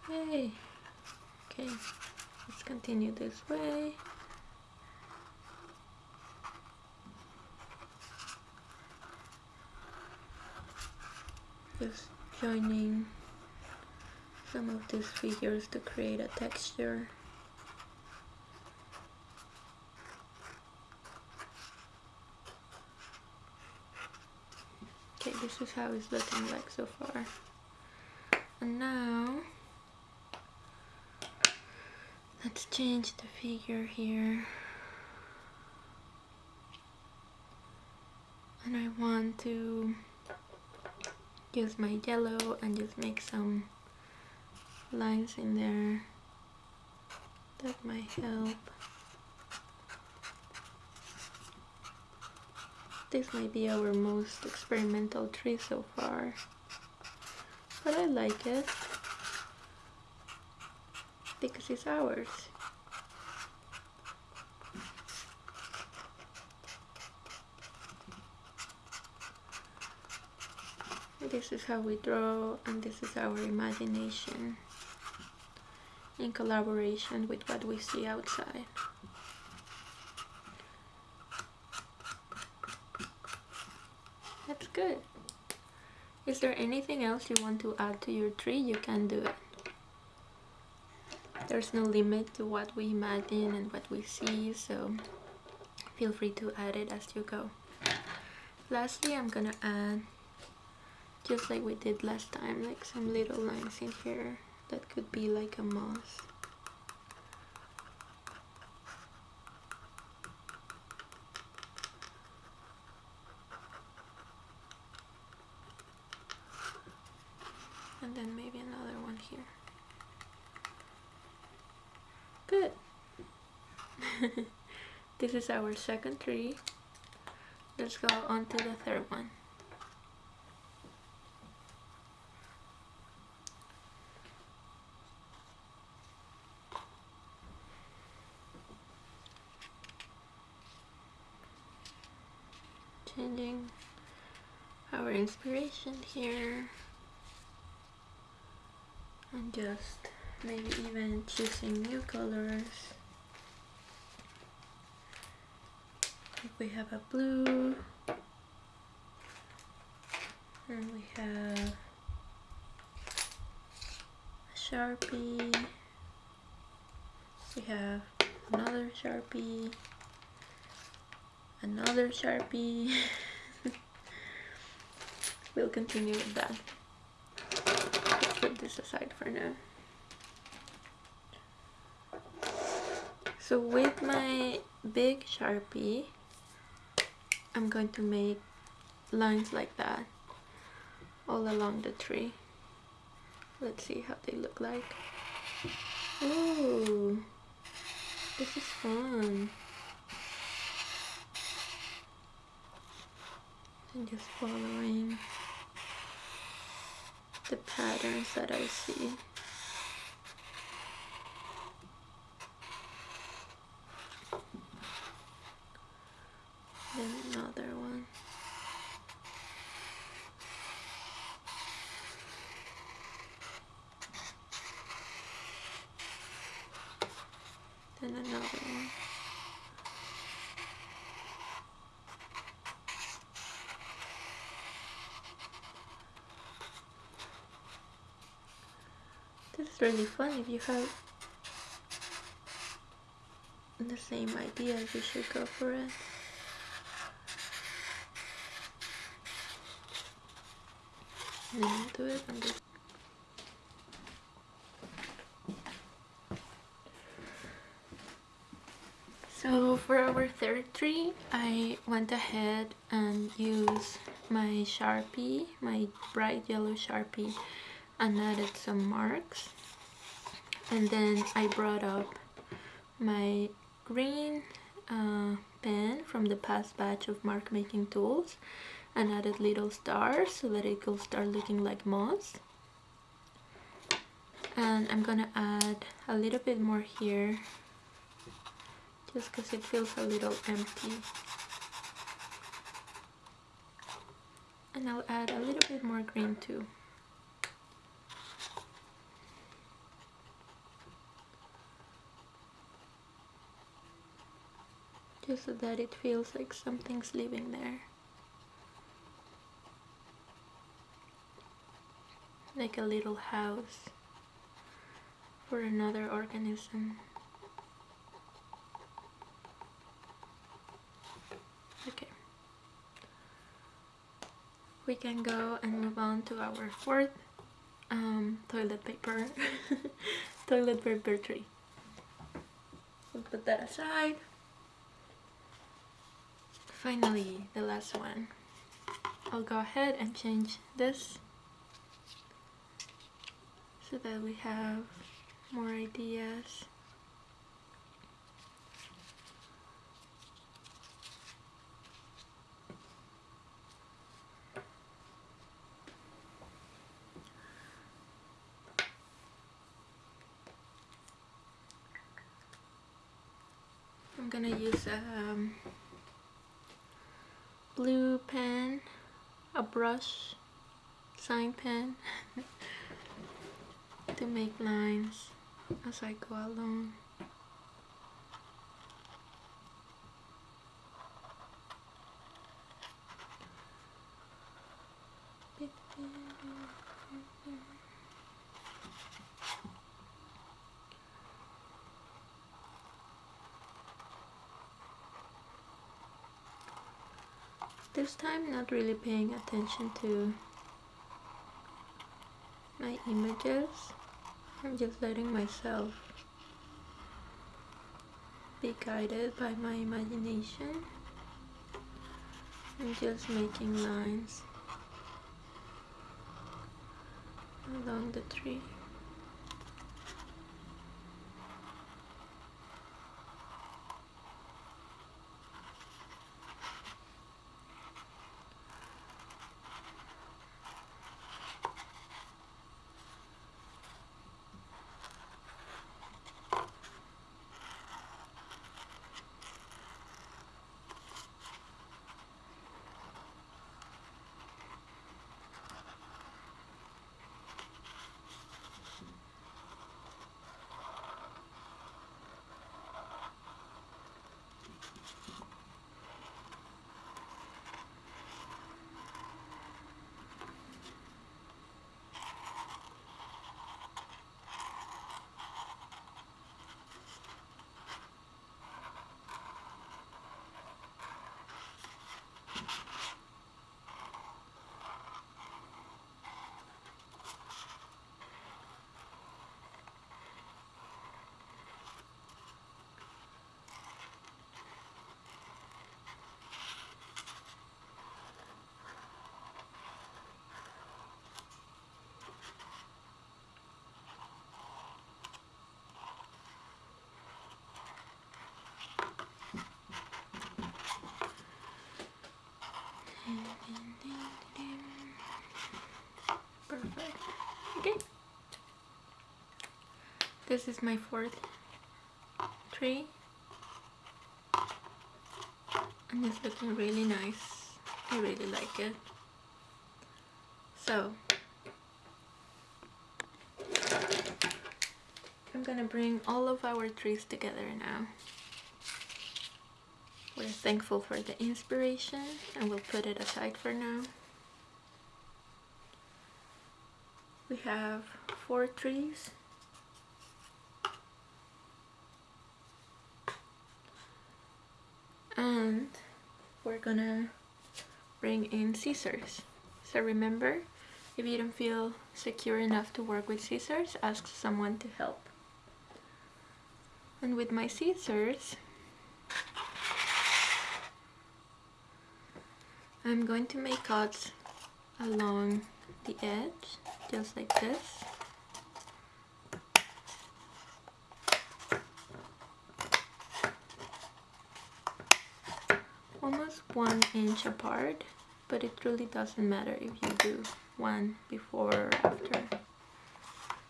Yay! Okay, let's continue this way. Just joining some of these figures to create a texture. Okay, this is how it's looking like so far. And now let's change the figure here. And I want to use my yellow and just make some lines in there that might help. This might be our most experimental tree so far, but I like it because it's ours. This is how we draw and this is our imagination in collaboration with what we see outside. That's good. Is there anything else you want to add to your tree? You can do it. There's no limit to what we imagine and what we see, so feel free to add it as you go. Lastly, I'm gonna add, just like we did last time, like some little lines in here that could be like a moss. And then maybe another one here. Good. this is our second tree. Let's go on to the third one. Changing our inspiration here and just maybe even choosing new colors we have a blue and we have a sharpie we have another sharpie another sharpie we'll continue with that. Let's put this aside for now. So with my big Sharpie, I'm going to make lines like that all along the tree. Let's see how they look like. Ooh, this is fun. And just following the patterns that I see. Then another one. Then another one. This is really fun if you have the same idea you should go for it. Then you do it this. So for our third tree, I went ahead and used my Sharpie, my bright yellow Sharpie, and added some marks. And then I brought up my green uh, pen from the past batch of mark making tools and added little stars so that it will start looking like moss. And I'm gonna add a little bit more here just because it feels a little empty. And I'll add a little bit more green too just so that it feels like something's living there like a little house for another organism. Okay. We can go and move on to our fourth um, toilet paper, toilet paper tree. We'll put that aside. Finally, the last one. I'll go ahead and change this so that we have more ideas. I'm gonna use um, blue pen, a brush, sign pen to make lines as I go along. This time not really paying attention to my images I'm just letting myself be guided by my imagination and just making lines along the tree. okay. This is my fourth tree and it's looking really nice. I really like it. So I'm gonna bring all of our trees together now. We're thankful for the inspiration and we'll put it aside for now. We have four trees. And we're gonna bring in scissors. So remember, if you don't feel secure enough to work with scissors, ask someone to help. And with my scissors, I'm going to make cuts along the edge, just like this. Almost one inch apart, but it really doesn't matter if you do one before or after.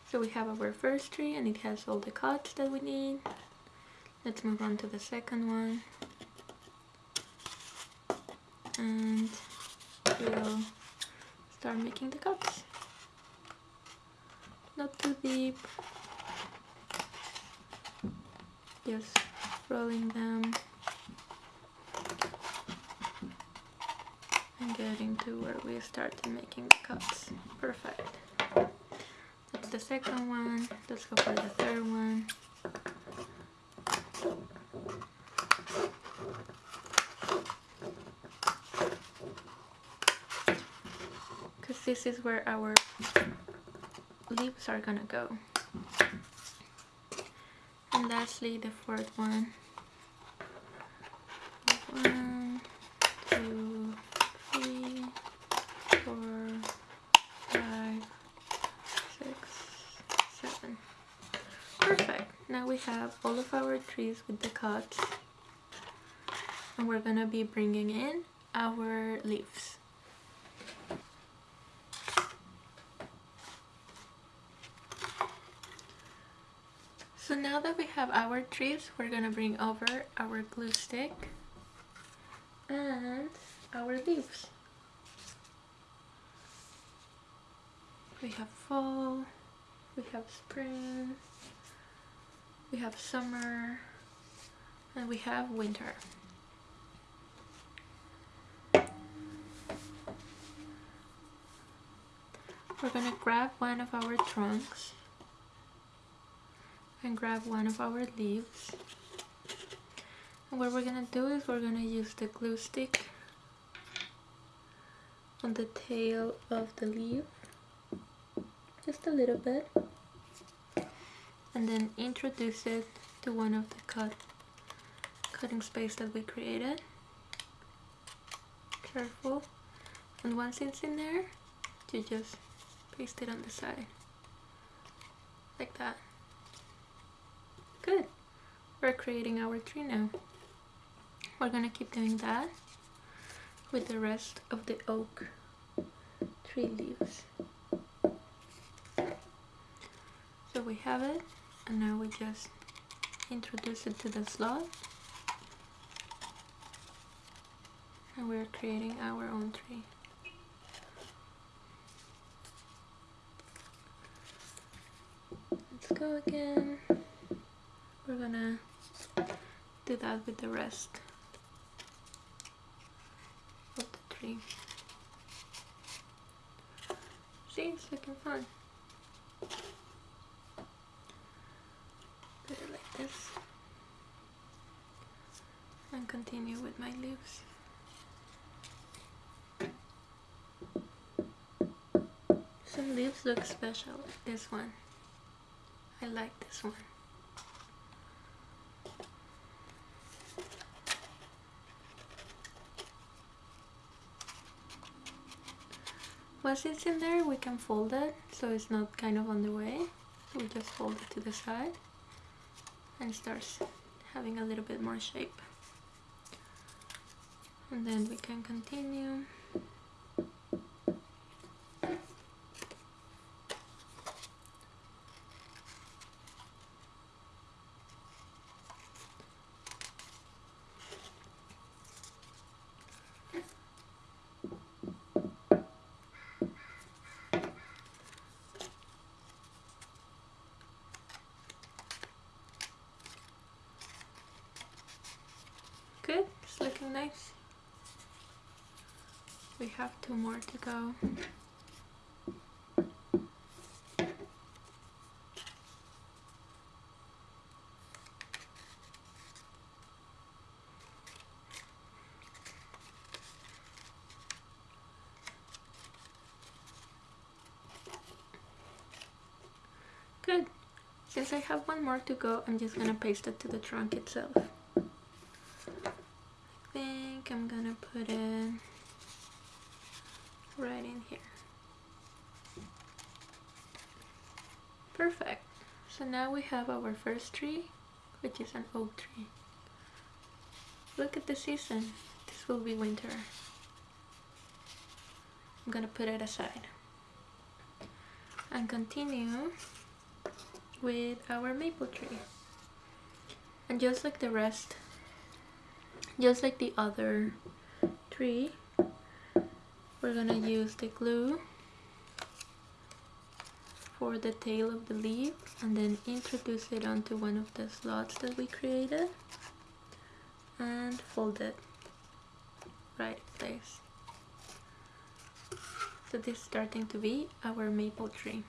So we have our first tree and it has all the cuts that we need. Let's move on to the second one. And we'll start making the cuts. Not too deep. Just rolling them and getting to where we started making the cuts. Perfect. That's the second one. Let's go for the third one. Because this is where our leaves are gonna go. And lastly, the fourth one. One, two, three, four, five, six, seven. Perfect. Now we have all of our trees with the cuts. And we're gonna be bringing in our leaves. So now that we have our trees, we're gonna bring over our glue stick and our leaves. We have fall, we have spring, we have summer, and we have winter. We're gonna grab one of our trunks and grab one of our leaves. And what we're gonna do is we're gonna use the glue stick on the tail of the leaf, just a little bit, and then introduce it to one of the cut cutting space that we created. Careful, and once it's in there, you just paste it on the side, like that. Good. We're creating our tree now. We're gonna keep doing that with the rest of the oak tree leaves. So we have it and now we just introduce it to the slot and we're creating our own tree. Let's go again we're gonna do that with the rest of the tree. See, it's looking fun. Put it like this and continue with my leaves. Some leaves look special, this one. I like this one. Once it's in there, we can fold it so it's not kind of on the way. We just fold it to the side and starts having a little bit more shape. And then we can continue. Nice. We have two more to go. Good. Since I have one more to go, I'm just gonna paste it to the trunk itself. I think I'm gonna put it right in here. Perfect. So now we have our first tree, which is an oak tree. Look at the season. This will be winter. I'm gonna put it aside. And continue with our maple tree. And just like the rest, just like the other tree, we're gonna use the glue for the tail of the leaf and then introduce it onto one of the slots that we created and fold it right place. So this is starting to be our maple tree.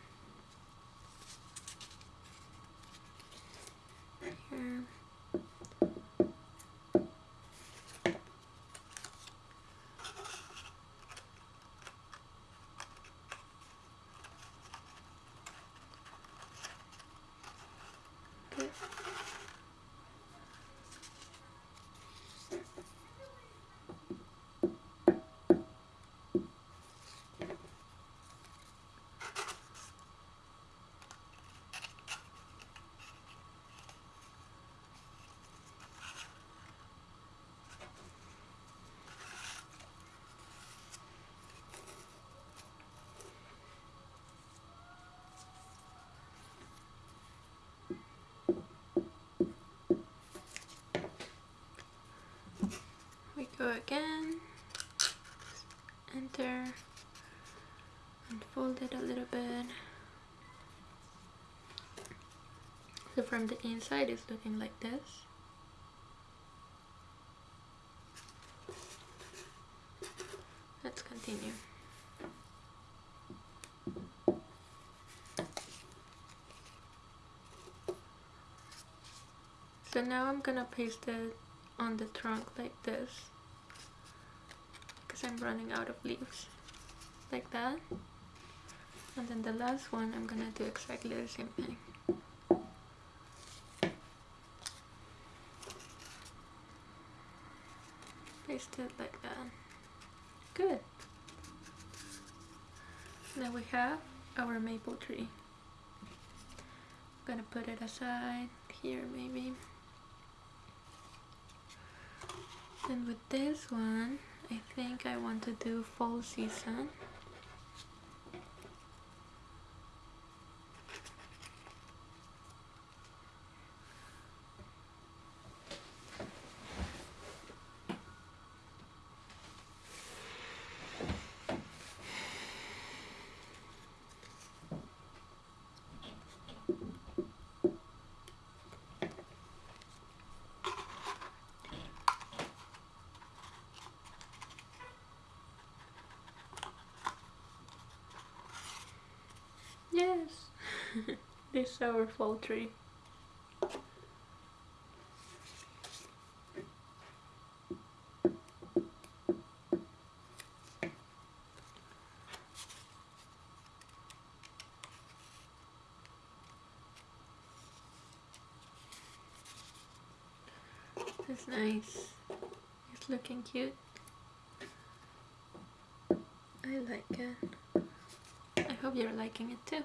Again. Enter. And fold it a little bit. So from the inside it's looking like this. Let's continue. So now I'm gonna paste it on the trunk like this I'm running out of leaves. Like that. And then the last one I'm gonna do exactly the same thing. Paste it like that. Good. Now we have our maple tree. I'm gonna put it aside here maybe. And with this one, I think I want to do fall season. Yes, this fall tree. That's nice. It's looking cute. I like it. I hope you're liking it too.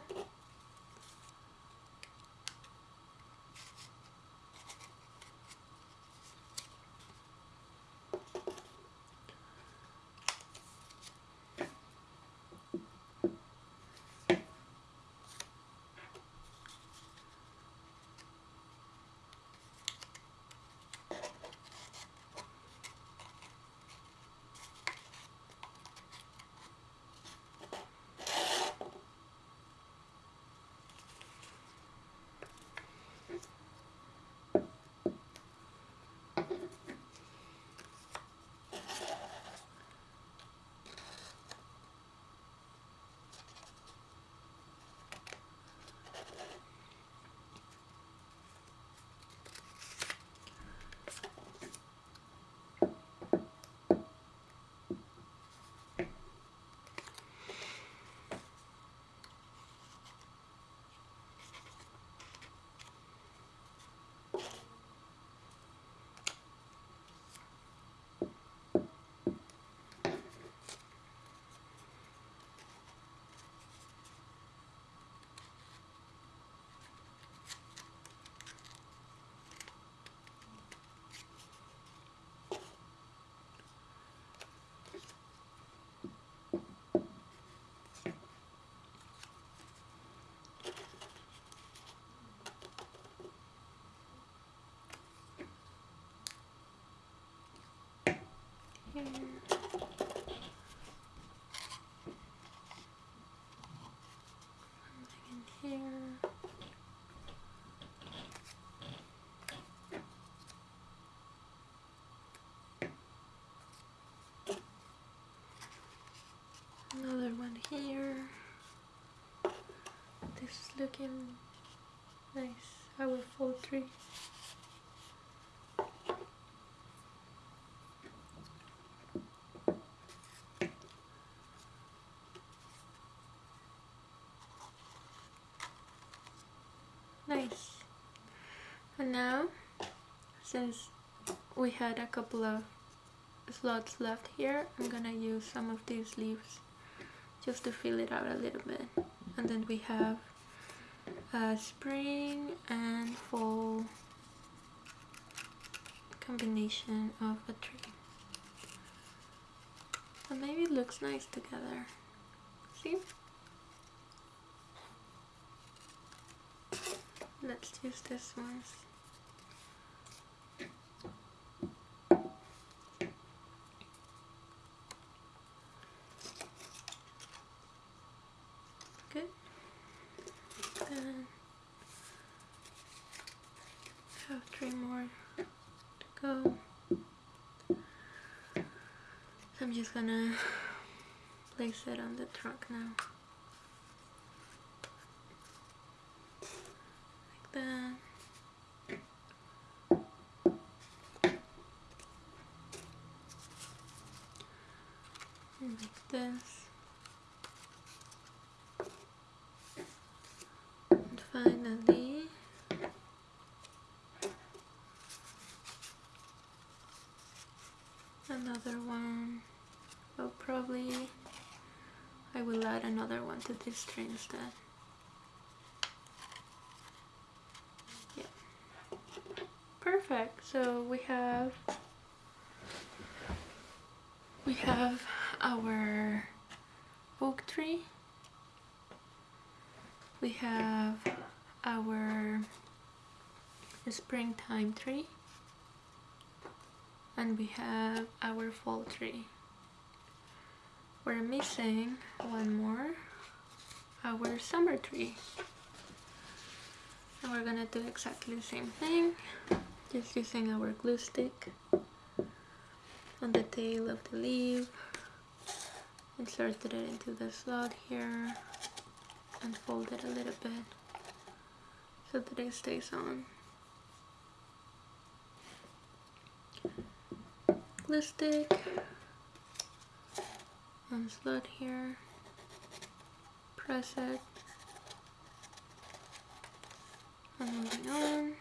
Here. Another one here. This is looking nice. Our fall tree. Nice. And now, since we had a couple of slots left here, I'm gonna use some of these leaves just to fill it out a little bit. And then we have a spring and fall combination of a tree. And maybe it looks nice together. See? Let's use this one. Good. Then have three more to go. I'm just gonna place it on the trunk now. Like that. Like this. And finally, another one. Well, probably I will add another one to this tree instead. Yeah. Perfect. So we have we have our oak tree we have our springtime tree and we have our fall tree we're missing one more our summer tree and we're gonna do exactly the same thing just using our glue stick on the tail of the leaf inserted it into the slot here and fold it a little bit so that it stays on. Glue stick and slot here, press it, and moving on.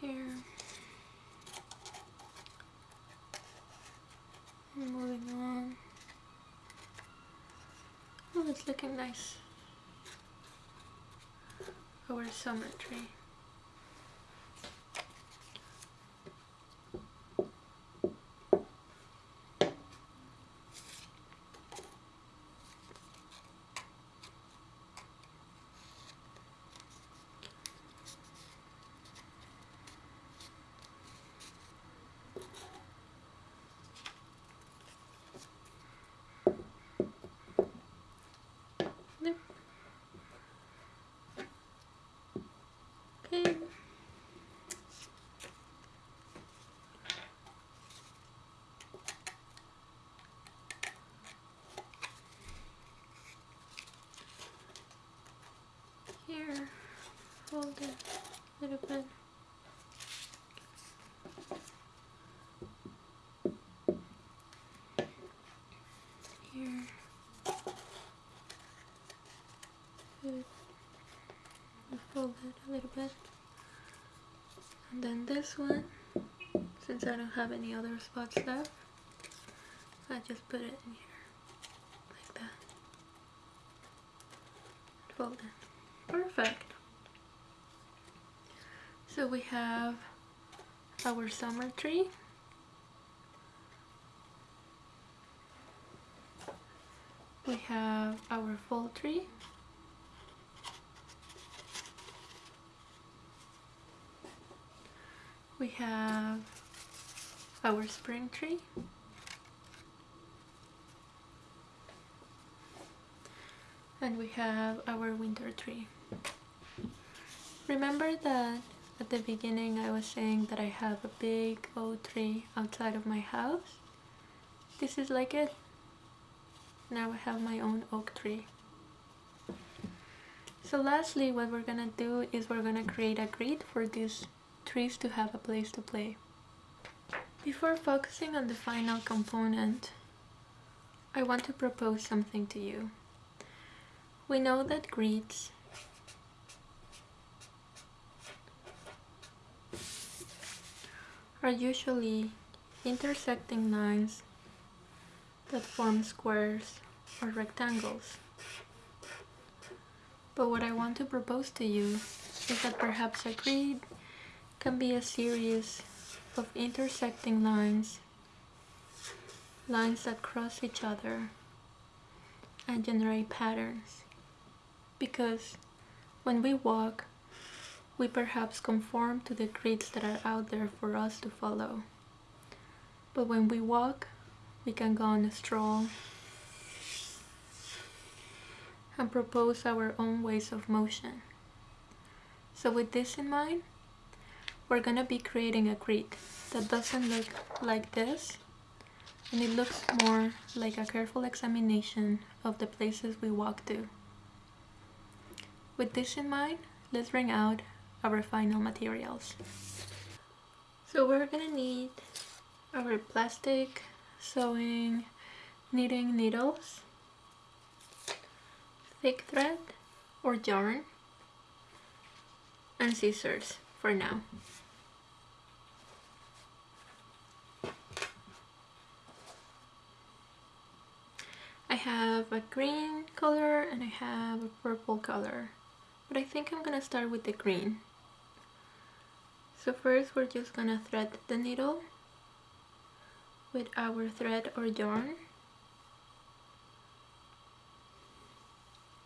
here. And moving on. Oh, it's looking nice. Oh, Our summer tree. Yep. Okay. Here, fold it a little bit. Here. Good. Fold it a little bit. And then this one, since I don't have any other spots left, I just put it in here. Like that. fold it. Perfect. We have our summer tree. We have our fall tree. We have our spring tree. And we have our winter tree. Remember that at the beginning I was saying that I have a big oak tree outside of my house? This is like it. Now I have my own oak tree. So lastly, what we're gonna do is we're gonna create a grid for these trees to have a place to play. Before focusing on the final component, I want to propose something to you. We know that grids are usually intersecting lines that form squares or rectangles. But what I want to propose to you is that perhaps a grid can be a series of intersecting lines, lines that cross each other and generate patterns. Because when we walk, we perhaps conform to the creeds that are out there for us to follow. But when we walk, we can go on a stroll and propose our own ways of motion. So with this in mind, we're gonna be creating a grid that doesn't look like this and it looks more like a careful examination of the places we walk to. With this in mind, let's bring out our final materials. So we're gonna need our plastic sewing knitting needles, thick thread or yarn, and scissors for now. I have a green color and I have a purple color but I think I'm gonna start with the green so first we're just gonna thread the needle with our thread or yarn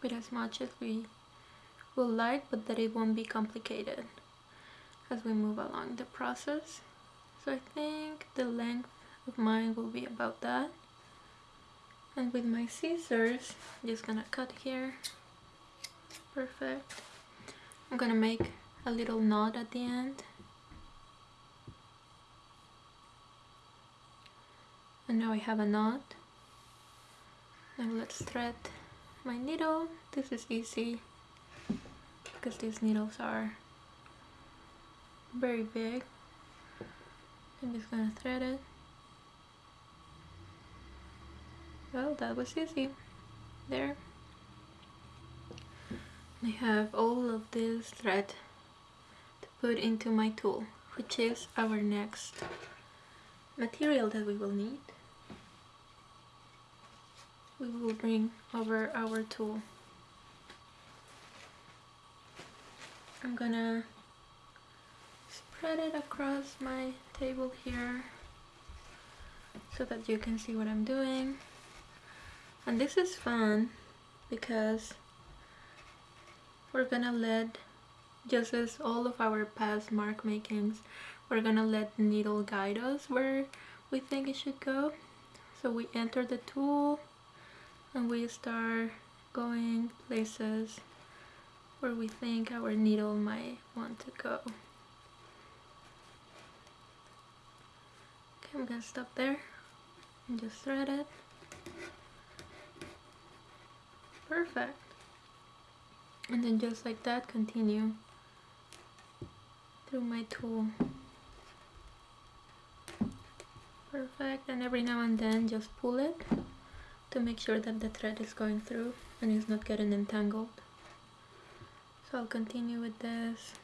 with as much as we will like but that it won't be complicated as we move along the process. So I think the length of mine will be about that. And with my scissors I'm just gonna cut here. Perfect. I'm gonna make a little knot at the end and now I have a knot. Now let's thread my needle. This is easy because these needles are very big. I'm just gonna thread it. Well that was easy. There. I have all of this thread to put into my tool which is our next material that we will need we will bring over our tool. I'm gonna spread it across my table here so that you can see what I'm doing. And this is fun because we're gonna let just as all of our past mark makings we're gonna let the needle guide us where we think it should go. So we enter the tool and we start going places where we think our needle might want to go. Okay I'm gonna stop there and just thread it. Perfect. And then just like that continue through my tool. Perfect. And every now and then just pull it to make sure that the thread is going through and it's not getting entangled. So I'll continue with this.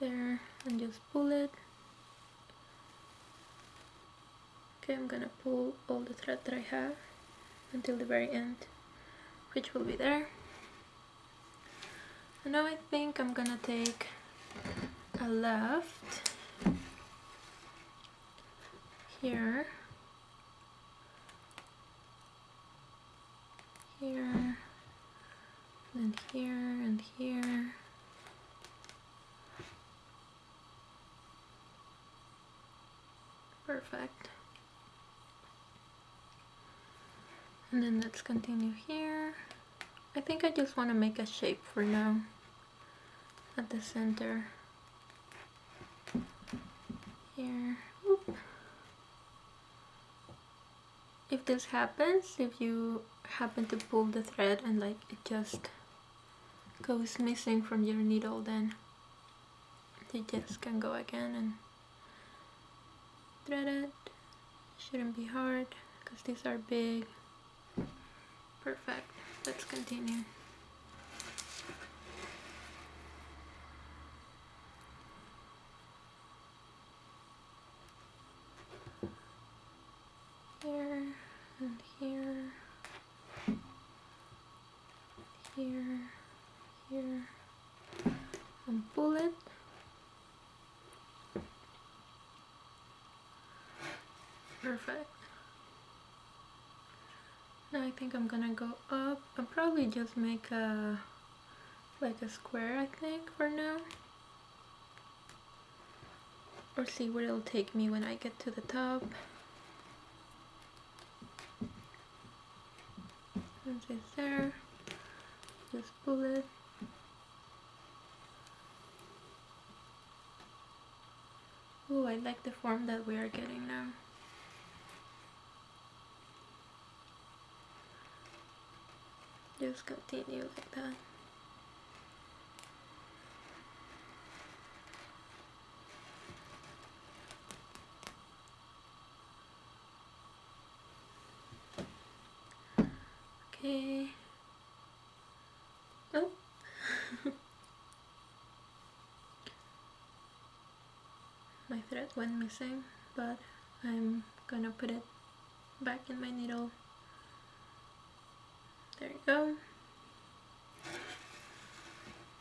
There and just pull it. Okay, I'm gonna pull all the thread that I have until the very end, which will be there. And now I think I'm gonna take a left here, here, and here, and here. Perfect. And then let's continue here. I think I just want to make a shape for now at the center. Here. If this happens, if you happen to pull the thread and like it just goes missing from your needle, then you just can go again and thread it. Shouldn't be hard because these are big. Perfect. Let's continue. Here and here. Here, here, and pull it. Perfect. Now I think I'm gonna go up and probably just make a like a square I think for now or see where it'll take me when I get to the top once it's there just pull it Oh, I like the form that we are getting now. Just continue like that. Okay. Oh. Went missing, but I'm gonna put it back in my needle. There you go.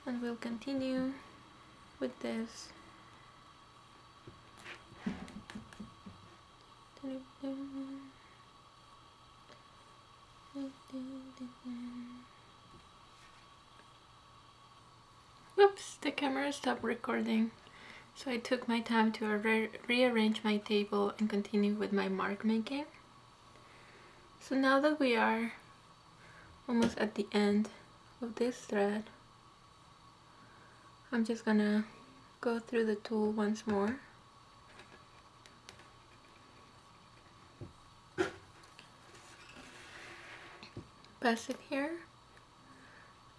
And we'll continue with this. Oops, the camera stopped recording. So I took my time to re rearrange my table and continue with my mark making. So now that we are almost at the end of this thread, I'm just gonna go through the tool once more. Pass it here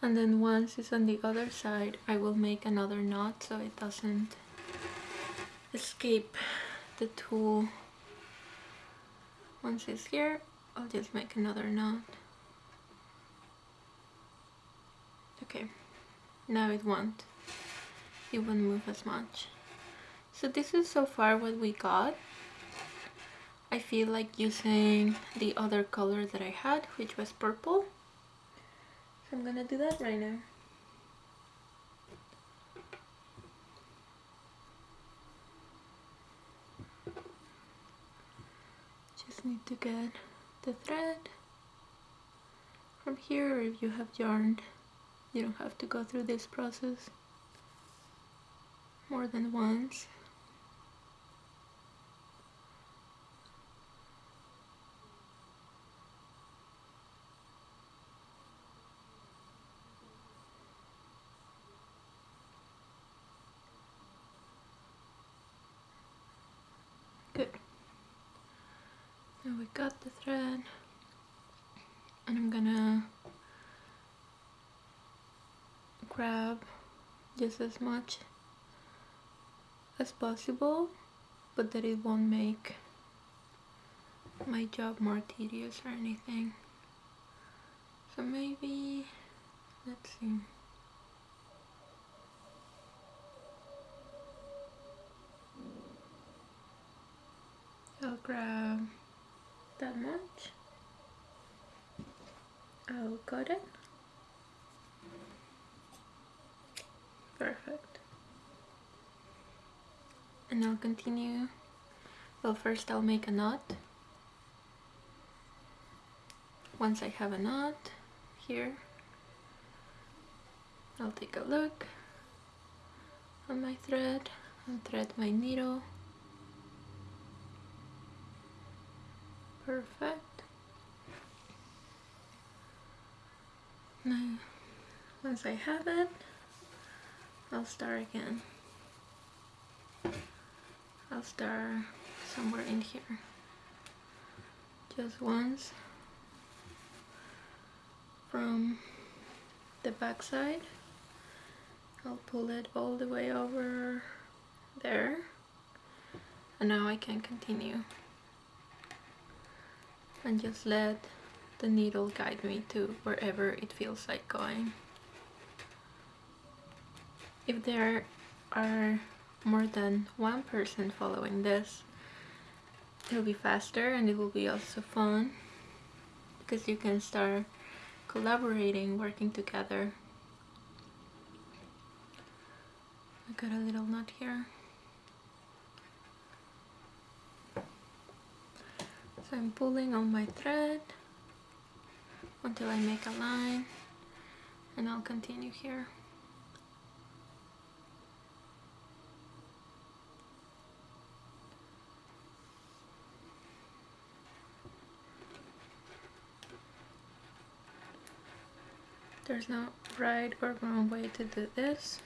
and then once it's on the other side I will make another knot so it doesn't escape the tool once it's here I'll just make another knot okay now it won't. It won't move as much. So this is so far what we got. I feel like using the other color that I had which was purple. So I'm gonna do that right now need to get the thread. From here if you have yarn you don't have to go through this process more than once Good. Now we got the thread. And I'm gonna grab just as much as possible but that it won't make my job more tedious or anything. So maybe let's see. I'll grab that much. Oh, I'll cut it. Perfect. And I'll continue. Well, first I'll make a knot. Once I have a knot here, I'll take a look on my thread and thread my needle. Perfect. Now, once I have it, I'll start again. I'll start somewhere in here. Just once from the back side. I'll pull it all the way over there. And now I can continue. And just let the needle guide me to wherever it feels like going. If there are more than one person following this, it'll be faster and it will be also fun because you can start collaborating, working together. I got a little knot here. I'm pulling on my thread until I make a line and I'll continue here. There's no right or wrong way to do this.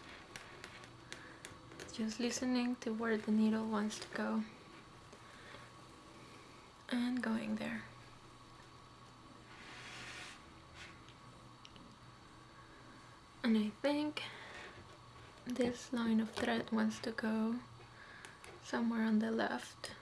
Just listening to where the needle wants to go and going there. And I think this line of thread wants to go somewhere on the left.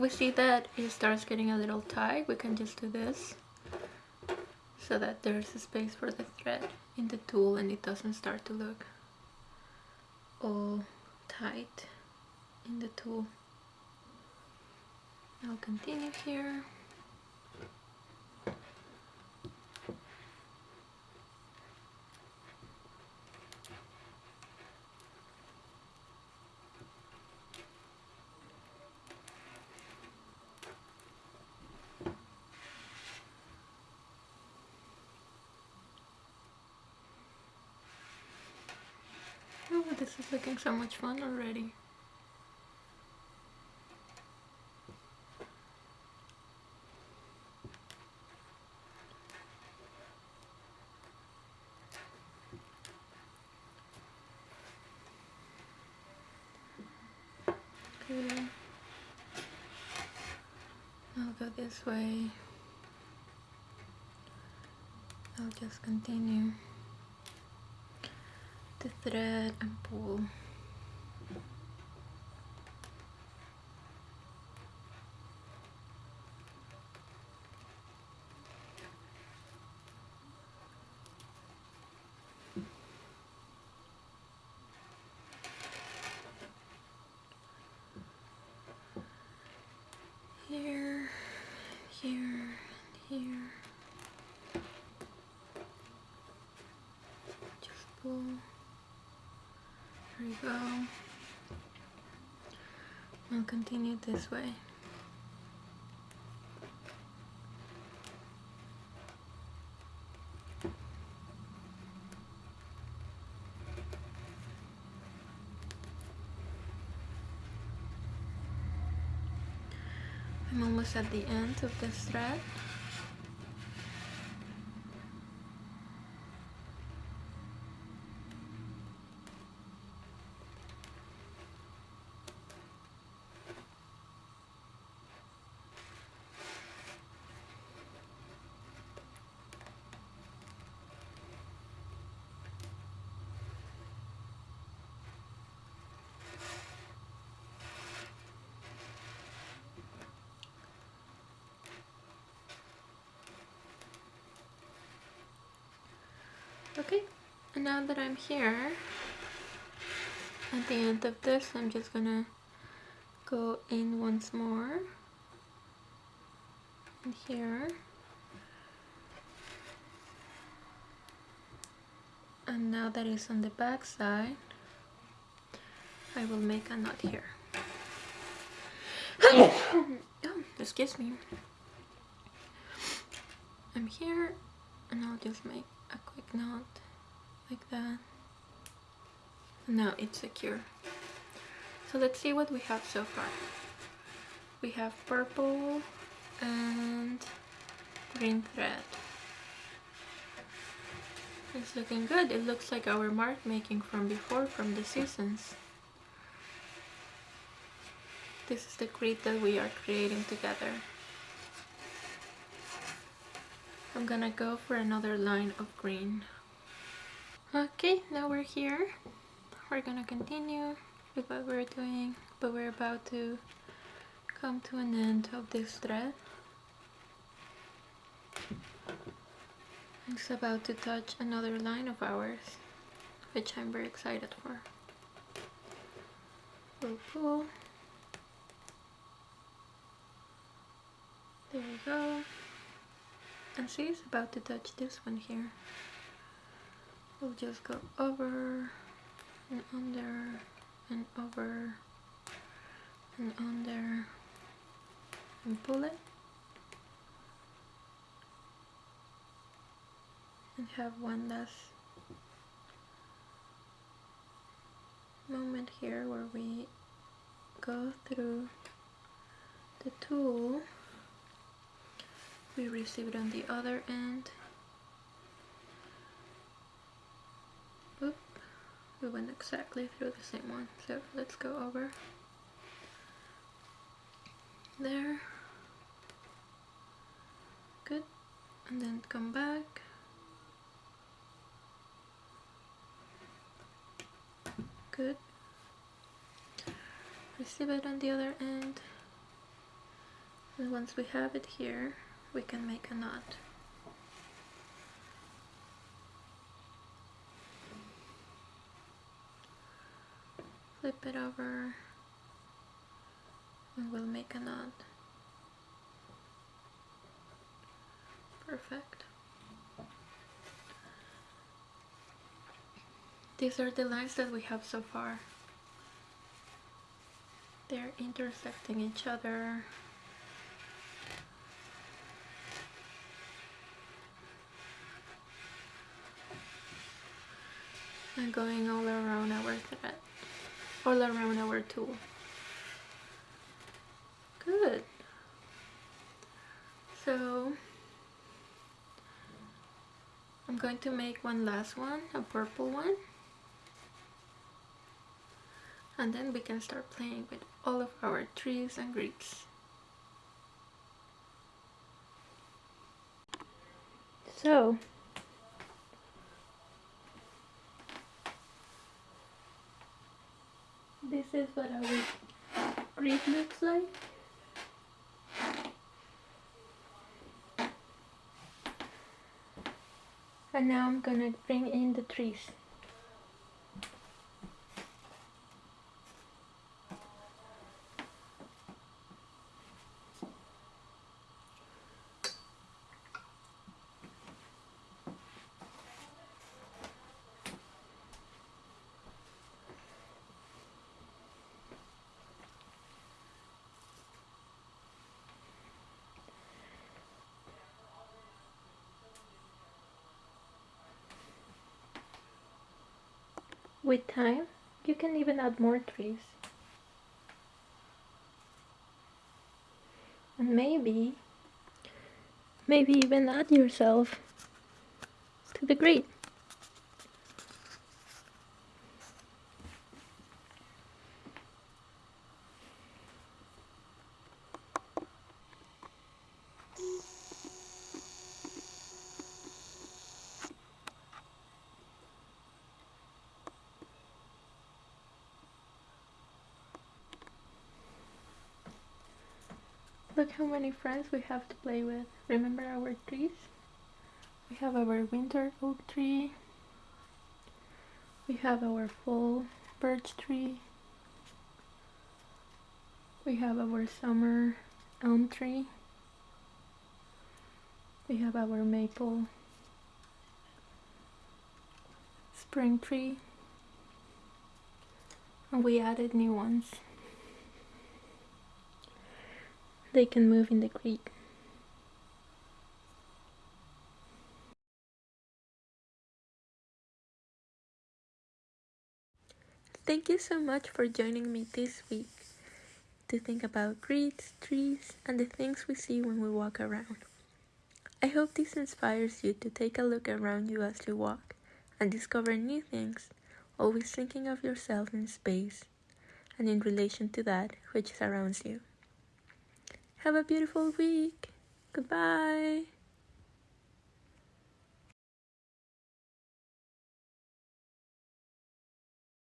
We see that it starts getting a little tight, we can just do this so that there's a space for the thread in the tool and it doesn't start to look all tight in the tool. I'll continue here. Oh, this is looking so much fun already. Okay. I'll go this way. I'll just continue the thread and pull. Here, here. Just pull. There we go. I'll continue this way. I'm almost at the end of this thread. Now that I'm here, at the end of this, I'm just gonna go in once more. And here. And now that it's on the back side, I will make a knot here. oh, excuse me. I'm here and I'll just make a quick knot like that. Now it's secure. So let's see what we have so far. We have purple and green thread. It's looking good. It looks like our mark making from before, from the seasons. This is the grid that we are creating together. I'm gonna go for another line of green. Okay, now we're here. We're gonna continue with what we're doing, but we're about to come to an end of this thread. It's about to touch another line of ours, which I'm very excited for. We'll pull. There we go. And see, it's about to touch this one here. We'll just go over and under and over and under and pull it. and have one last moment here where we go through the tool we receive it on the other end we went exactly through the same one so let's go over there good and then come back good. Receive it on the other end. And once we have it here, we can make a knot. Flip it over and we'll make a knot. Perfect. These are the lines that we have so far. They're intersecting each other. And going all around our thread, all around our tool. Good. So I'm going to make one last one, a purple one and then we can start playing with all of our trees and grids. So, this is what our grid looks like. And now I'm gonna bring in the trees. With time, you can even add more trees. And maybe, maybe even add yourself to the grid. Look how many friends we have to play with. Remember our trees? We have our winter oak tree, We have our fall birch tree. We have our summer elm tree. We have our maple spring tree. And we added new ones. They can move in the creek. Thank you so much for joining me this week to think about creeks, trees, and the things we see when we walk around. I hope this inspires you to take a look around you as you walk and discover new things, always thinking of yourself in space and in relation to that which surrounds you. Have a beautiful week. Goodbye.